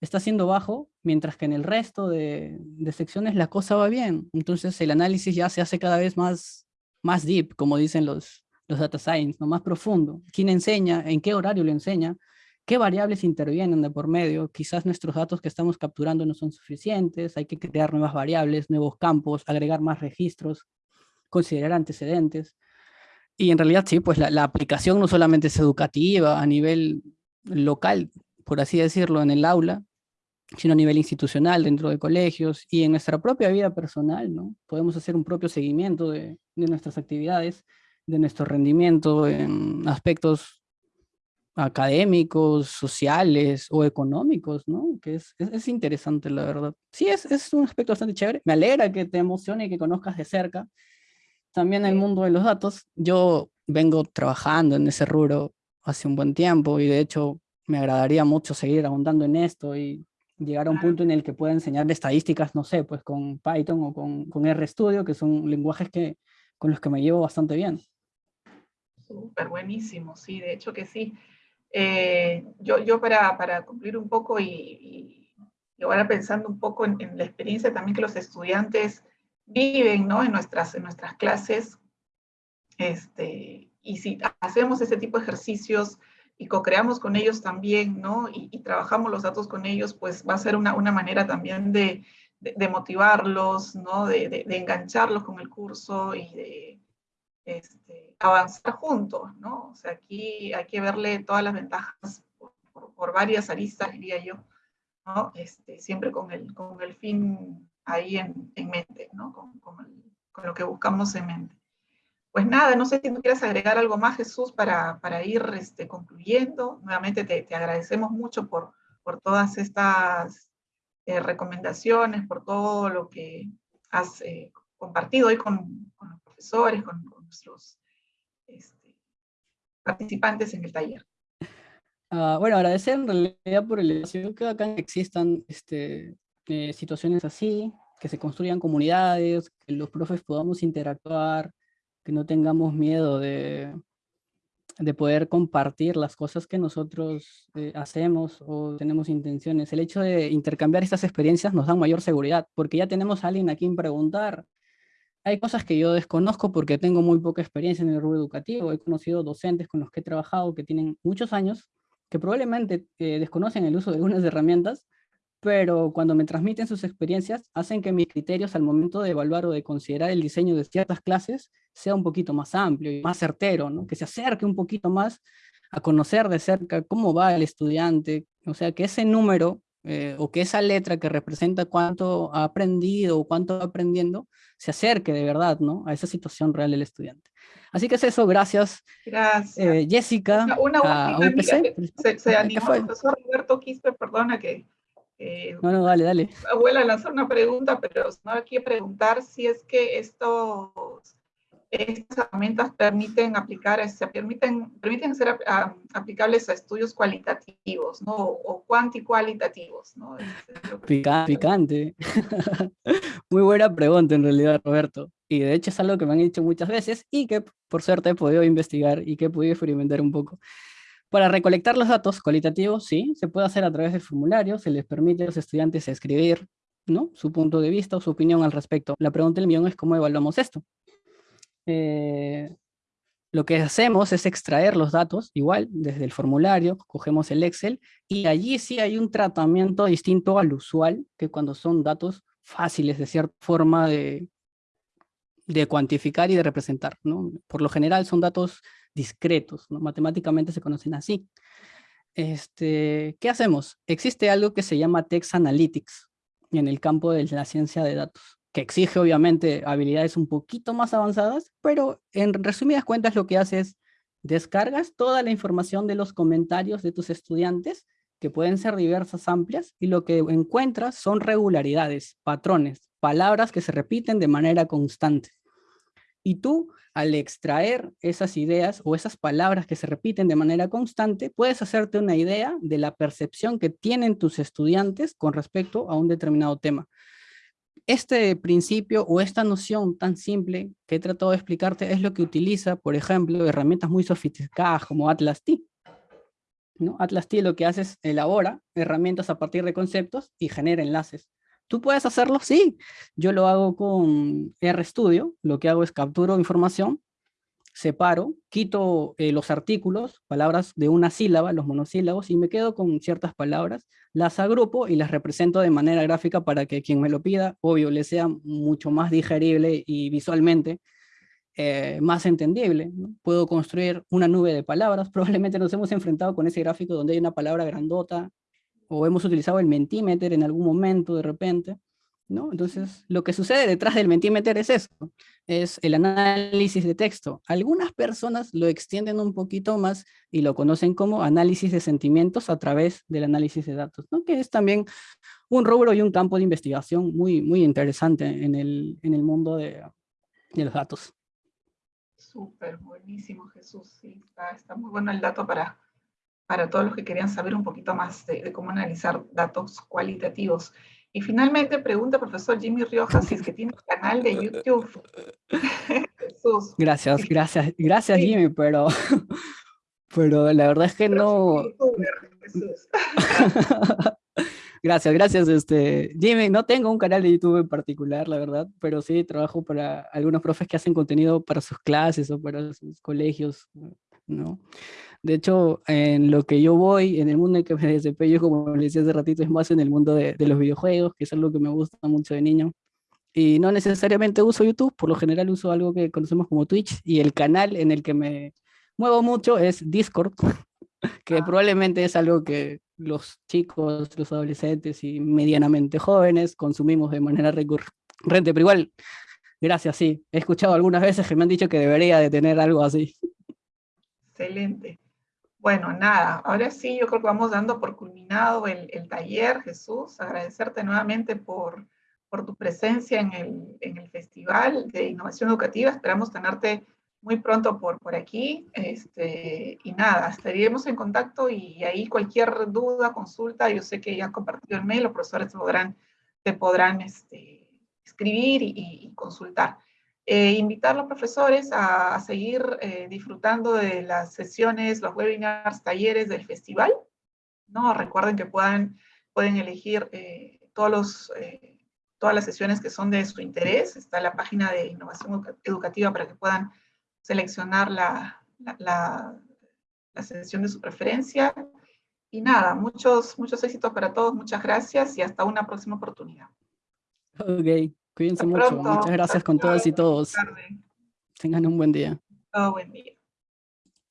está siendo bajo, mientras que en el resto de, secciones la cosa va bien. Entonces el análisis ya se hace cada vez más, más deep, como dicen los, los data science, ¿no? más profundo. ¿Quién enseña? ¿En qué horario lo enseña? ¿Qué variables intervienen de por medio? Quizás nuestros datos que estamos capturando no son suficientes, hay que crear nuevas variables, nuevos campos, agregar más registros, considerar antecedentes. Y en realidad sí, pues la, aplicación no solamente es educativa a nivel local, por así decirlo, en el aula, sino a nivel institucional, dentro de colegios y en nuestra propia vida personal, ¿no? Podemos hacer un propio seguimiento de, nuestras actividades, de nuestro rendimiento en aspectos académicos, sociales o económicos, ¿no? Que es, es, interesante, la verdad. Sí, es, es un aspecto bastante chévere. Me alegra que te emocione y que conozcas de cerca también el mundo de los datos. Yo vengo trabajando en ese rubro hace un buen tiempo y de hecho me agradaría mucho seguir ahondando en esto y llegar a un punto en el que pueda enseñar estadísticas, no sé, pues con Python o con, con RStudio, que son lenguajes que, con los que me llevo bastante bien. Súper buenísimo, sí, de hecho que sí. Eh, yo, yo para, para, cumplir un poco y, y, ahora pensando un poco en, en, la experiencia también que los estudiantes viven ¿no? en, nuestras, en nuestras clases. Este, y si hacemos ese tipo de ejercicios y co-creamos con ellos también, ¿no? Y, trabajamos los datos con ellos, pues va a ser una, una manera también de, de, motivarlos, ¿no? De, de, engancharlos con el curso y de este, avanzar juntos, ¿no? O sea, aquí hay que verle todas las ventajas por, por, varias aristas, diría yo, ¿no? Este, siempre con el, con el fin ahí en, en mente, ¿no? Con, con, lo que buscamos en mente. Pues nada, no sé si tú quieres agregar algo más, Jesús, para, para ir este, concluyendo. Nuevamente te, te, agradecemos mucho por, por todas estas eh, recomendaciones, por todo lo que has eh, compartido hoy con, con, los profesores, con, nuestros este, participantes en el taller. Uh, bueno, agradecer en realidad por el espacio que acá existan este, eh, situaciones así, que se construyan comunidades, que los profes podamos interactuar, que no tengamos miedo de, de poder compartir las cosas que nosotros eh, hacemos o tenemos intenciones. El hecho de intercambiar estas experiencias nos da mayor seguridad, porque ya tenemos a alguien a quien preguntar. hay cosas que yo desconozco porque tengo muy poca experiencia en el rubro educativo. He conocido docentes con los que he trabajado que tienen muchos años, que probablemente eh, desconocen el uso de algunas herramientas, pero cuando me transmiten sus experiencias, hacen que mis criterios al momento de evaluar o de considerar el diseño de ciertas clases sea un poquito más amplio y más certero, ¿no? que se acerque un poquito más a conocer de cerca cómo va el estudiante, o sea, que ese número eh, o que esa letra que representa cuánto ha aprendido o cuánto va aprendiendo, se acerque de verdad ¿no? a esa situación real del estudiante. Así que es eso, gracias, gracias. Eh, Jessica, una, una a UPC. Se, se animó el profesor Roberto Quispe, perdona que eh, no, no, dale, dale. Abuela lanzar una pregunta, pero no quiero preguntar si es que estos, estas herramientas permiten aplicar, se permiten, permiten ser aplicables a estudios cualitativos, ¿no? O cuanticualitativos, ¿no? picante. Muy buena pregunta en realidad, Roberto. Y de hecho es algo que me han dicho muchas veces y que por suerte he podido investigar y que he podido experimentar un poco. Para recolectar los datos cualitativos, sí, se puede hacer a través del formulario, se les permite a los estudiantes escribir ¿no? su punto de vista o su opinión al respecto. La pregunta del millón es cómo evaluamos esto. Eh, lo que hacemos es extraer los datos, igual, desde el formulario, cogemos el Excel, y allí sí hay un tratamiento distinto al usual, que cuando son datos fáciles de cierta forma de, de cuantificar y de representar. ¿no? Por lo general son datos discretos, matemáticamente se conocen así. Este, ¿Qué hacemos? Existe algo que se llama Text Analytics en el campo de la ciencia de datos, que exige obviamente habilidades un poquito más avanzadas, pero en resumidas cuentas lo que hace es descargas toda la información de los comentarios de tus estudiantes, que pueden ser diversas, amplias, y lo que encuentras son regularidades, patrones, palabras que se repiten de manera constante. Y tú, al extraer esas ideas o esas palabras que se repiten de manera constante, puedes hacerte una idea de la percepción que tienen tus estudiantes con respecto a un determinado tema. Este principio o esta noción tan simple que he tratado de explicarte es lo que utiliza, por ejemplo, herramientas muy sofisticadas como Atlas T. ¿No? Atlas T lo que hace es elabora herramientas a partir de conceptos y genera enlaces. ¿Tú puedes hacerlo? Sí. Yo lo hago con RStudio. Lo que hago es capturo información, separo, quito eh, los artículos, palabras de una sílaba, los monosílabos, y me quedo con ciertas palabras, las agrupo y las represento de manera gráfica para que quien me lo pida, obvio, le sea mucho más digerible y visualmente eh, más entendible. Puedo construir una nube de palabras. Probablemente nos hemos enfrentado con ese gráfico donde hay una palabra grandota o hemos utilizado el Mentimeter en algún momento de repente, ¿no? Entonces, lo que sucede detrás del Mentimeter es esto, es el análisis de texto. Algunas personas lo extienden un poquito más y lo conocen como análisis de sentimientos a través del análisis de datos, ¿no? Que es también un rubro y un campo de investigación muy, muy interesante en el, en el mundo de, de los datos. Súper, buenísimo Jesús, sí, está, está muy bueno el dato para, para todos los que querían saber un poquito más de, cómo analizar datos cualitativos. Y finalmente pregunta profesor Jimmy Riojas si es que tiene un canal de YouTube. Jesús. Gracias, gracias, gracias Jimmy, pero, pero la verdad es que no... gracias, gracias este, Jimmy. No tengo un canal de YouTube en particular, la verdad, pero sí trabajo para algunos profes que hacen contenido para sus clases o para sus colegios, ¿no? De hecho, en lo que yo voy, en el mundo en que me desempeño, como les decía hace ratito, es más en el mundo de, los videojuegos, que es algo que me gusta mucho de niño. Y no necesariamente uso YouTube, por lo general uso algo que conocemos como Twitch, y el canal en el que me muevo mucho es Discord, que ah. probablemente es algo que los chicos, los adolescentes y medianamente jóvenes consumimos de manera recurrente, pero igual, gracias, sí. He escuchado algunas veces que me han dicho que debería de tener algo así. Excelente. Bueno, nada, ahora sí yo creo que vamos dando por culminado el, taller, Jesús, agradecerte nuevamente por, por tu presencia en el, en el, Festival de Innovación Educativa, esperamos tenerte muy pronto por, por aquí, este, y nada, estaríamos en contacto y ahí cualquier duda, consulta, yo sé que ya han compartido el mail, los profesores te podrán, te podrán este, escribir y consultar. Eh, invitar a los profesores a, seguir eh, disfrutando de las sesiones, los webinars, talleres del festival. ¿no? Recuerden que puedan, pueden elegir eh, todos los todas las sesiones que son de su interés. Está la página de innovación educativa para que puedan seleccionar la, la, la sesión de su preferencia. Y nada, muchos, muchos éxitos para todos, muchas gracias y hasta una próxima oportunidad. Ok, cuídense mucho. Muchas gracias con todas y todos. Tengan un buen día. Todo buen día.